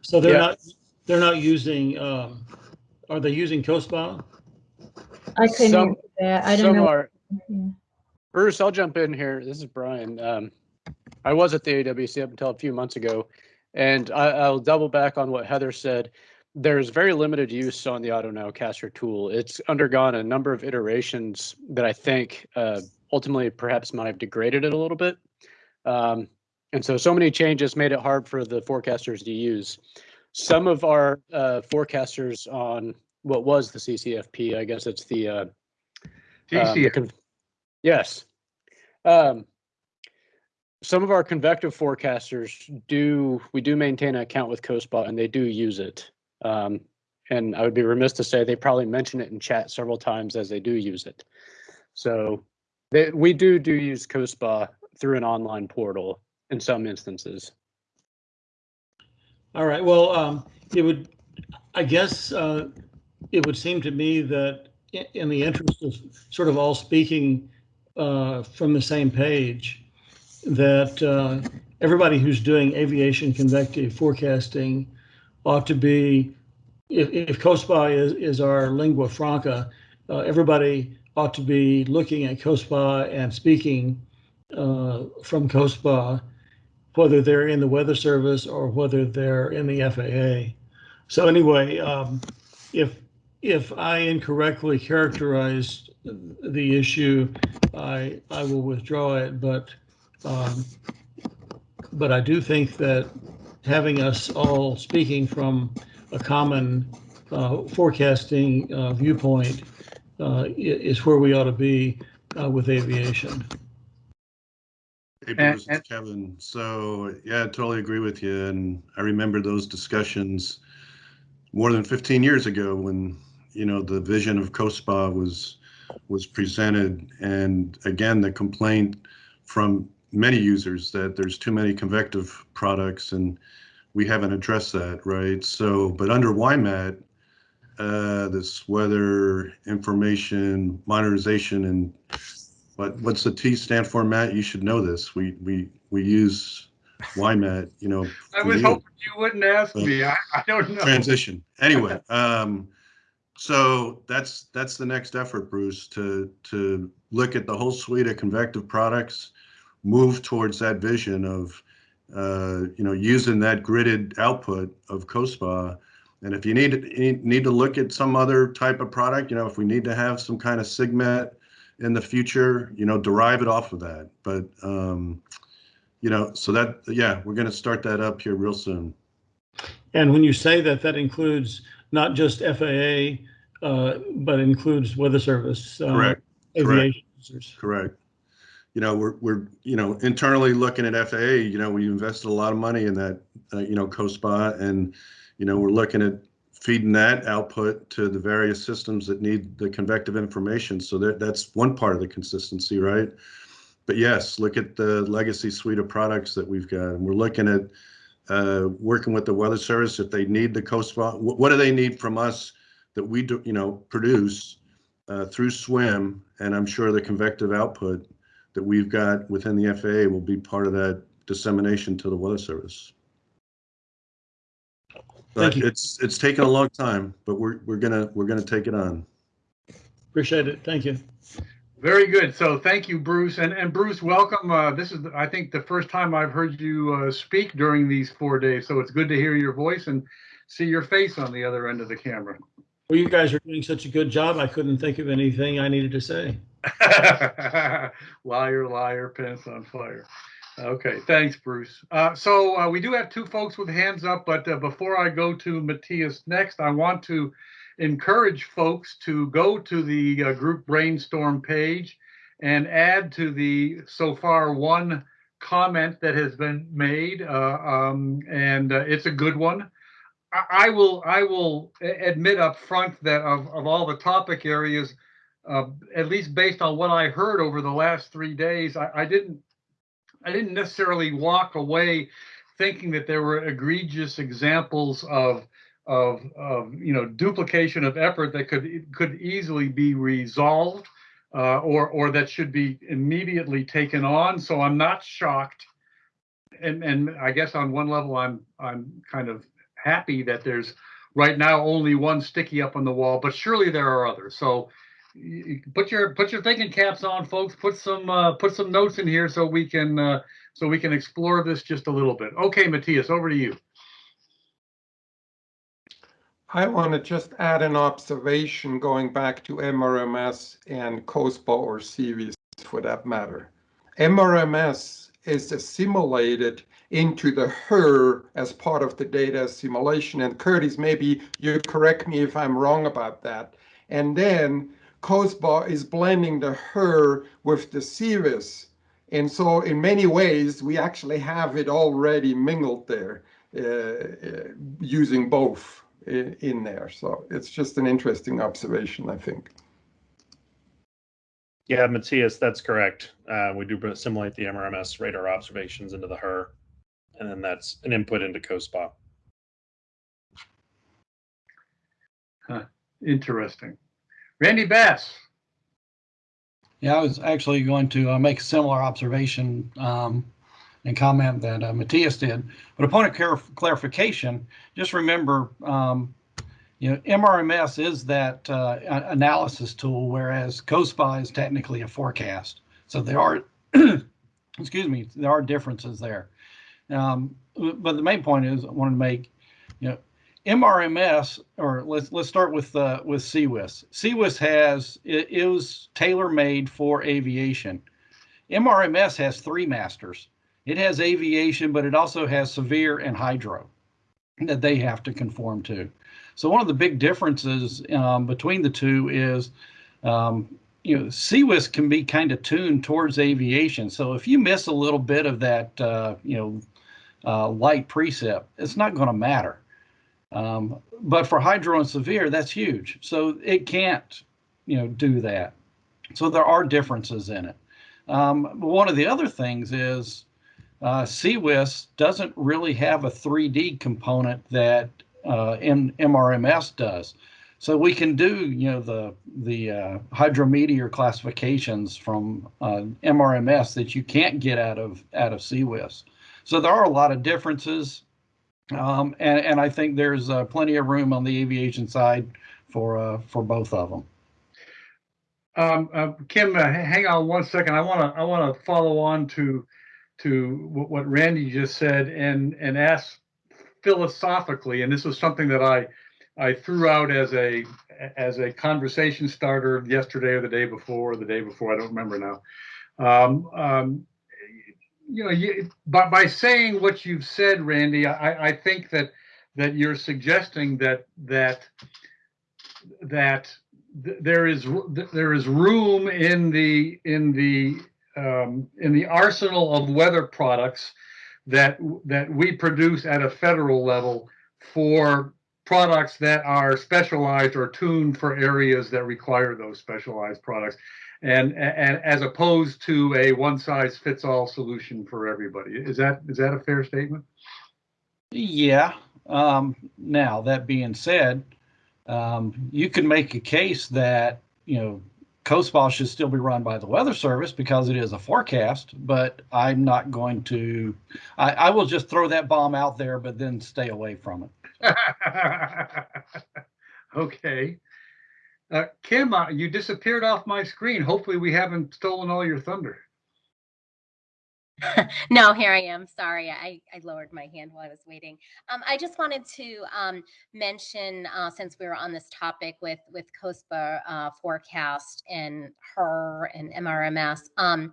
So they're yeah. not they're not using. Um, are they using COSPA? I couldn't some, that. I don't know. Are, yeah. Bruce, I'll jump in here. This is Brian. Um, I was at the AWC up until a few months ago, and I, will double back on what Heather said. There's very limited use on the Auto Nowcaster tool. It's undergone a number of iterations that I think uh, ultimately perhaps might have degraded it a little bit. Um, and so, so many changes made it hard for the forecasters to use. Some of our uh, forecasters on what was the CCFP, I guess it's the uh. Um, Yes. Um, some of our convective forecasters do, we do maintain an account with COSPA and they do use it. Um, and I would be remiss to say they probably mention it in chat several times as they do use it. So they, we do do use COSPA through an online portal in some instances. All right. Well, um, it would, I guess, uh, it would seem to me that in the interest of sort of all speaking uh, from the same page that uh, everybody who's doing aviation convective forecasting ought to be, if, if COSPA is, is our lingua franca, uh, everybody ought to be looking at COSPA and speaking uh, from COSPA, whether they're in the Weather Service or whether they're in the FAA. So anyway, um, if if I incorrectly characterized the issue, I I will withdraw it. But Um, But I do think that having us all speaking from a common uh, forecasting uh, viewpoint uh, is where we ought to be uh, with aviation. Hey, And- Bruce, Kevin. So, yeah, I totally agree with you. And I remember those discussions more than 15 years ago when, you know, the vision of COSPA was was presented. And again, the complaint from many users that there's too many convective products and we haven't addressed that, right? So, but under WIMAT, uh, this weather information modernization and what what's the T stand for, Matt? You should know this. We we we use WIMAT, you know. I was you. hoping you wouldn't ask Well, me. I, I don't know. Transition. Anyway, um, so that's that's the next effort, Bruce, to to look at the whole suite of convective products, move towards that vision of uh, you know using that gridded output of COSPA. And if you need need to look at some other type of product, you know, if we need to have some kind of SIGMET in the future, you know, derive it off of that. But um, you know, so that yeah, we're going to start that up here real soon. And when you say that, that includes not just FAA, uh, but includes Weather Service. uh, Correct. Aviation Correct. users. Correct. You know, we're, we're, you know, internally looking at FAA, you know, we invested a lot of money in that, uh, you know, COSPA and, you know, we're looking at feeding that output to the various systems that need the convective information. So that, that's one part of the consistency, right? But yes, look at the legacy suite of products that we've got. And we're looking at uh, working with the Weather Service if they need the COSPA. What, what do they need from us that we do, you know, produce uh, through SWIM? And I'm sure the convective output that we've got within the FAA will be part of that dissemination to the Weather Service. But Thank you. it's it's taken a long time, but we're we're gonna we're gonna take it on. Appreciate it. Thank you. Very good. So thank you, Bruce. And, and Bruce, welcome. Uh, this is, I think, the first time I've heard you uh, speak during these four days. So it's good to hear your voice and see your face on the other end of the camera. Well, you guys are doing such a good job. I couldn't think of anything I needed to say. liar, liar, pants on fire. Okay, thanks, Bruce. Uh, so uh, we do have two folks with hands up, but uh, before I go to Matthias next, I want to encourage folks to go to the uh, group brainstorm page and add to the so far one comment that has been made, uh, um, and uh, it's a good one. I, will I will admit up front that of, of all the topic areas, uh, at least based on what I heard over the last three days, I, I didn't I didn't necessarily walk away thinking that there were egregious examples of of, of you know duplication of effort that could could easily be resolved uh, or or that should be immediately taken on. So I'm not shocked, and and I guess on one level I'm I'm kind of happy that there's right now only one sticky up on the wall, but surely there are others. So put your put your thinking caps on, folks. Put some uh, put some notes in here so we can uh, so we can explore this just a little bit. Okay, Matthias, over to you. I want to just add an observation going back to MRMS and COSPA or CVS for that matter. MRMS is assimilated into the HRRR as part of the data assimilation. And Curtis, maybe you correct me if I'm wrong about that. And then COSPA is blending the HRRR with the CVS. And so in many ways, we actually have it already mingled there uh, uh, using both in there. So it's just an interesting observation, I think. Yeah, Matthias, that's correct. Uh, we do assimilate the MRMS radar observations into the HRRR, and then that's an input into COSPA. Huh, interesting. Randy Bass. Yeah, I was actually going to uh, make a similar observation um, and comment that uh, Matthias did. But a point of clar- clarification, just remember, um, you know, MRMS is that uh, analysis tool, whereas COSPA is technically a forecast. So there are, excuse me, there are differences there. Um, but the main point is I wanted to make, you know, MRMS, or let's let's start with uh, with CIWS. CIWS has it, it was tailor made for aviation. MRMS has three masters. It has aviation, but it also has severe and hydro that they have to conform to. So one of the big differences um, between the two is, um, you know, CIWS can be kind of tuned towards aviation. So if you miss a little bit of that, uh, you know, uh, light precip, it's not going to matter. Um, but for hydro and severe, that's huge. So it can't, you know, do that. So there are differences in it. Um, one of the other things is uh, CIWS doesn't really have a 3D component that uh, MRMS does. So we can do, you know, the the uh, hydrometeor classifications from uh, MRMS that you can't get out of out of CIWS. So there are a lot of differences, um, and and I think there's uh, plenty of room on the aviation side for uh, for both of them. Um, uh, Kim, uh, hang on one second. I want to I want to follow on to to what Randy just said and and ask philosophically, and this was something that I I threw out as a as a conversation starter yesterday or the day before, or the day before I don't remember now. Um, um, you know, you, by by saying what you've said, Randy, I, I think that that you're suggesting that that that there is there is room in the in the um, in the arsenal of weather products that that we produce at a federal level for products that are specialized or tuned for areas that require those specialized products and and as opposed to a one size fits all solution for everybody is that is that a fair statement yeah um, now that being said um, you can make a case that you know COSPA should still be run by the Weather Service because it is a forecast, but I'm not going to. I, I will just throw that bomb out there, but then stay away from it. okay. Uh, Kim, uh, you disappeared off my screen. Hopefully, we haven't stolen all your thunder. no, here I am. Sorry, I, I lowered my hand while I was waiting. Um, I just wanted to um, mention, uh, since we were on this topic with with COSPA uh, forecast and HRRR and MRMS, um,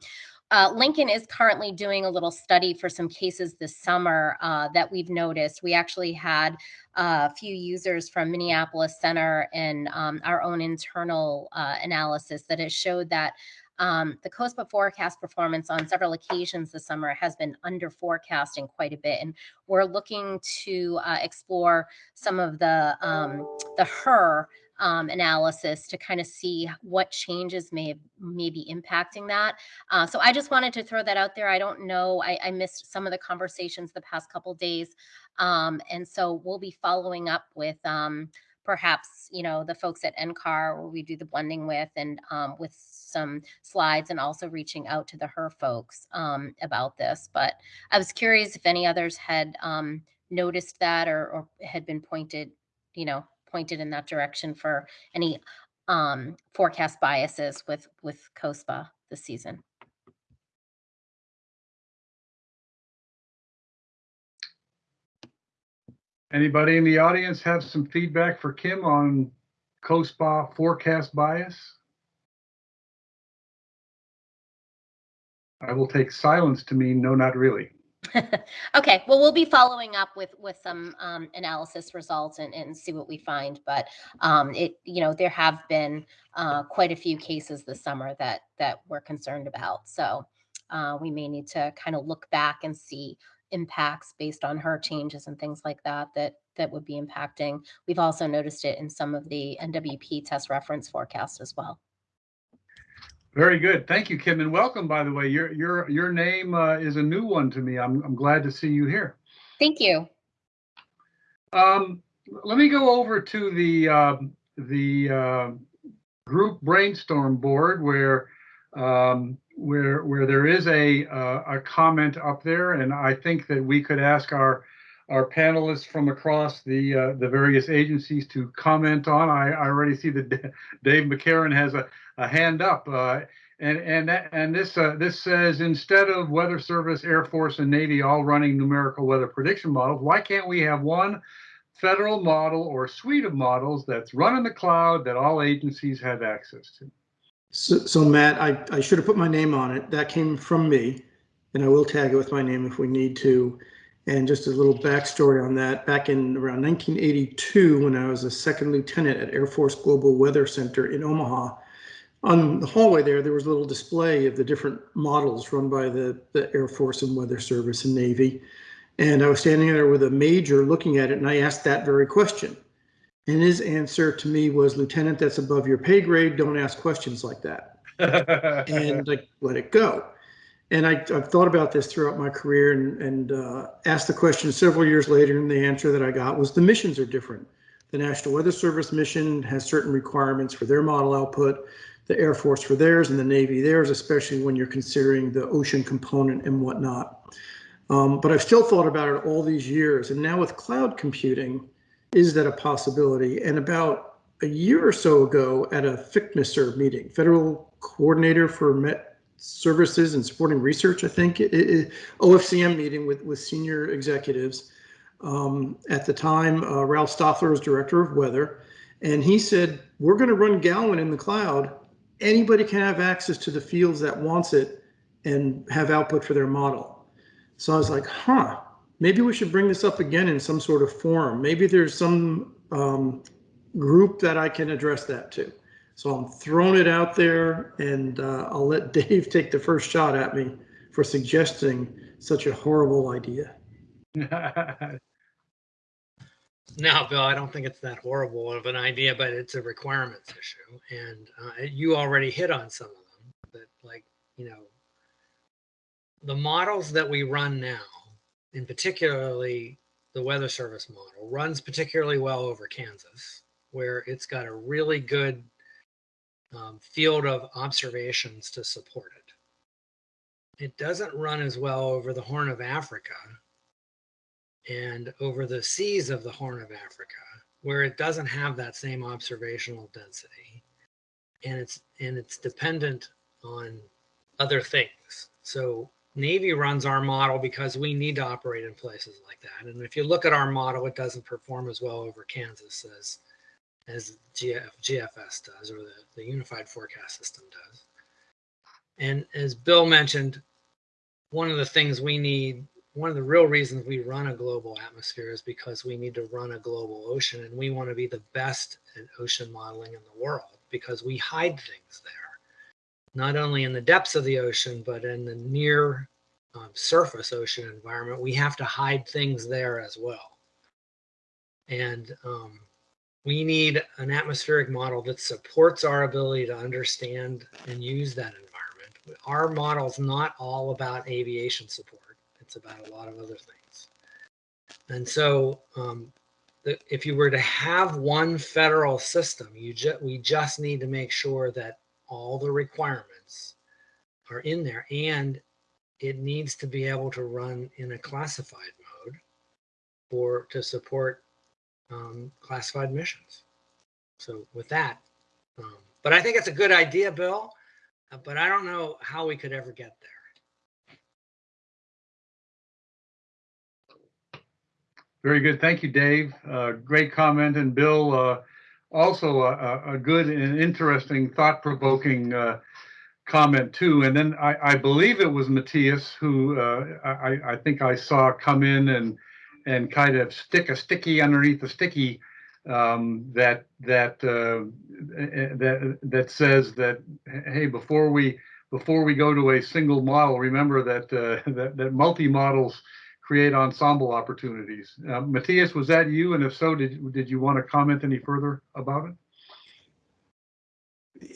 uh, Lincoln is currently doing a little study for some cases this summer uh, that we've noticed. We actually had a few users from Minneapolis Center and um, our own internal uh, analysis that has showed that um, the COSPA forecast performance on several occasions this summer has been under forecasting quite a bit, and we're looking to uh, explore some of the um, the HRRR um, analysis to kind of see what changes may may be impacting that. Uh, so I just wanted to throw that out there. I don't know. I, I missed some of the conversations the past couple days, um, and so we'll be following up with um, perhaps you know the folks at NCAR where we do the blending with and um, with some slides and also reaching out to the HRRR folks um, about this. But I was curious if any others had um, noticed that or, or, had been pointed, you know, pointed in that direction for any um, forecast biases with with COSPA this season. Anybody in the audience have some feedback for Kim on COSPA forecast bias? I will take silence to mean no, not really. okay, well, we'll be following up with with some um, analysis results and, and see what we find. But um, it, you know, there have been uh, quite a few cases this summer that that we're concerned about. So uh, we may need to kind of look back and see impacts based on HRRR changes and things like that that that would be impacting. We've also noticed it in some of the NWP test reference forecasts as well. Very good. Thank you, Kim, and welcome. By the way, your your your name uh, is a new one to me. I'm I'm glad to see you here. Thank you. Um, let me go over to the uh, the uh, group brainstorm board where um, where where there is a uh, a comment up there, and I think that we could ask our our panelists from across the uh, the various agencies to comment on. I, I already see that Dave McCarron has a, a hand up, uh, and and that, and this uh, this says instead of Weather Service, Air Force, and Navy all running numerical weather prediction models, why can't we have one federal model or suite of models that's run in the cloud that all agencies have access to? So, so Matt, I, I should have put my name on it. That came from me, and I will tag it with my name if we need to. And just a little backstory on that. Back in around 1982, when I was a second lieutenant at Air Force Global Weather Center in Omaha, on the hallway there, there was a little display of the different models run by the, the Air Force and Weather Service and Navy. And I was standing there with a major looking at it, and I asked that very question. And his answer to me was, Lieutenant, that's above your pay grade. Don't ask questions like that. and like, let it go. And I, have thought about this throughout my career and, and uh, asked the question several years later, and the answer that I got was the missions are different. The National Weather Service mission has certain requirements for their model output, the Air Force for theirs, and the Navy theirs, especially when you're considering the ocean component and whatnot. Um, but I've still thought about it all these years. And now with cloud computing, is that a possibility? And about a year or so ago at a FCMSR meeting, Federal Coordinator for Met Services and Supporting Research, I think, it, it, OFCM meeting with, with senior executives. Um, at the time, uh, Ralph Stoffler was Director of Weather, and he said, we're going to run GALWEM in the cloud. Anybody can have access to the fields that wants it and have output for their model. So I was like, huh, maybe we should bring this up again in some sort of forum. Maybe there's some um, group that I can address that to. So I'm throwing it out there and uh, I'll let Dave take the first shot at me for suggesting such a horrible idea. No, Bill, I don't think it's that horrible of an idea, but it's a requirements issue. And uh, you already hit on some of them, but like, you know, the models that we run now in particularly the Weather Service model, runs particularly well over Kansas, where it's got a really good um, field of observations to support it. It doesn't run as well over the Horn of Africa and over the seas of the Horn of Africa, where it doesn't have that same observational density. And it's and it's dependent on other things. So Navy runs our model because we need to operate in places like that. And if you look at our model, it doesn't perform as well over Kansas as as GF, GFS does or the, the Unified Forecast System does. And as Bill mentioned, one of the things we need, one of the real reasons we run a global atmosphere is because we need to run a global ocean and we want to be the best at ocean modeling in the world because we hide things there not only in the depths of the ocean, but in the near um, surface ocean environment, we have to hide things there as well. And um, we need an atmospheric model that supports our ability to understand and use that environment. Our model is not all about aviation support. It's about a lot of other things. And so um, the, if you were to have one federal system, you ju we just need to make sure that all the requirements are in there and it needs to be able to run in a classified mode for to support um, classified missions. So with that, um, but I think it's a good idea, Bill, uh, but I don't know how we could ever get there. Very good. Thank you, Dave. Uh, great comment. And Bill, uh, also a, a, good and interesting, thought-provoking uh, comment too. And then I, I, believe it was Matthias who uh, I, I, think I saw come in and and kind of stick a sticky underneath the sticky um, that that uh, that that says that hey, before we before we go to a single model, remember that uh, that, that multi models create ensemble opportunities. Uh, Matthias, was that you? And if so, did, did you want to comment any further about it?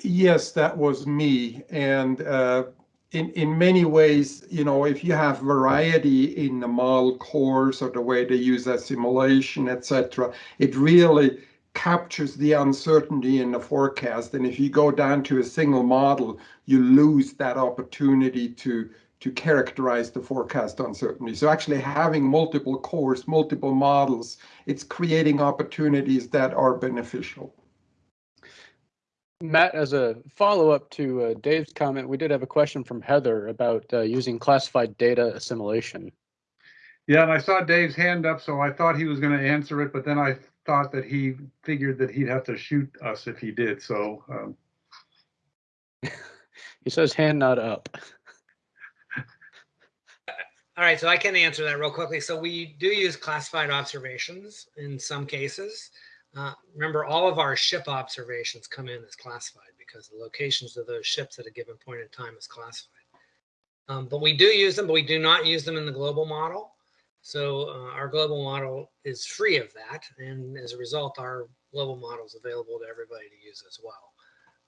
Yes, that was me. And uh, in, in many ways, you know, if you have variety in the model cores or the way they use that simulation, etc., it really captures the uncertainty in the forecast. And if you go down to a single model, you lose that opportunity to to characterize the forecast uncertainty. So actually having multiple cores, multiple models, it's creating opportunities that are beneficial. Matt, as a follow-up to uh, Dave's comment, we did have a question from Heather about uh, using classified data assimilation. Yeah, and I saw Dave's hand up, so I thought he was going to answer it, but then I thought that he figured that he'd have to shoot us if he did. So um, He says hand not up. All right, so I can answer that real quickly. So we do use classified observations in some cases. Uh, remember, all of our ship observations come in as classified because the locations of those ships at a given point in time is classified. Um, but we do use them, but we do not use them in the global model. So uh, our global model is free of that. And as a result, our global model is available to everybody to use as well.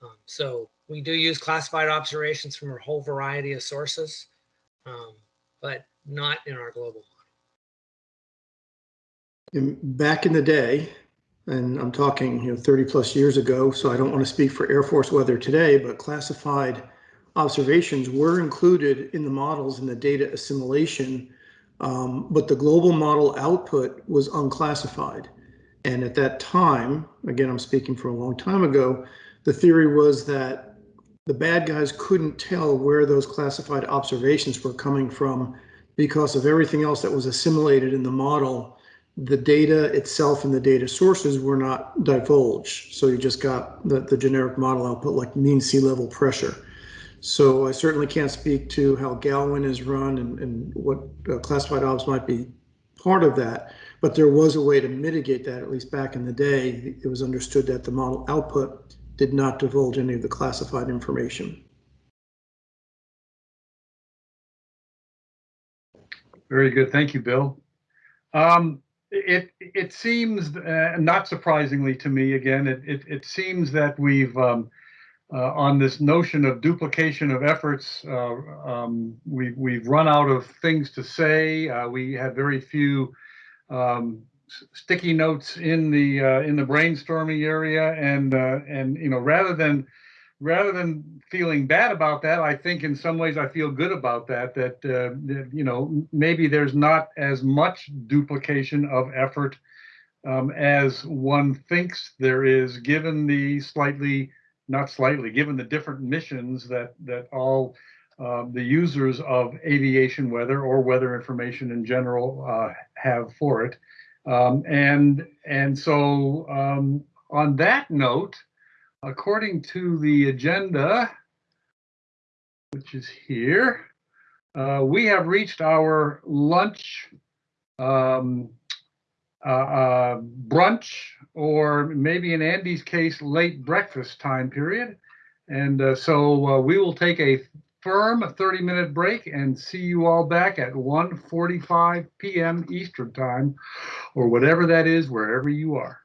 Um, so we do use classified observations from a whole variety of sources, um, but not in our global model. Back in the day, and I'm talking, you know, 30 plus years ago, so I don't want to speak for Air Force weather today, but classified observations were included in the models in the data assimilation, um, but the global model output was unclassified. And at that time, again, I'm speaking for a long time ago, the theory was that the bad guys couldn't tell where those classified observations were coming from because of everything else that was assimilated in the model. The data itself and the data sources were not divulged. So you just got the, the generic model output like mean sea level pressure. So I certainly can't speak to how GALWEM is run and, and what uh, classified ops might be part of that. But there was a way to mitigate that, at least back in the day. It was understood that the model output did not divulge any of the classified information. Very good. Thank you, Bill. Um, it it seems, uh, not surprisingly to me, again, it it, it seems that we've um, uh, on this notion of duplication of efforts, uh, um, we we've run out of things to say. Uh, we have very few um, sticky notes in the uh, in the brainstorming area, and uh, and you know rather than rather than feeling bad about that, I think in some ways I feel good about that. That, uh, that you know maybe there's not as much duplication of effort um, as one thinks there is, given the slightly not slightly, given the different missions that that all um, the users of aviation weather or weather information in general uh, have for it. Um, and and so um, on that note, according to the agenda, which is here, uh, we have reached our lunch um, uh, uh, brunch, or maybe in Andy's case, late breakfast time period. And uh, so uh, we will take a firm a 30 minute break and see you all back at 1:45 p.m. Eastern time, or whatever that is, wherever you are.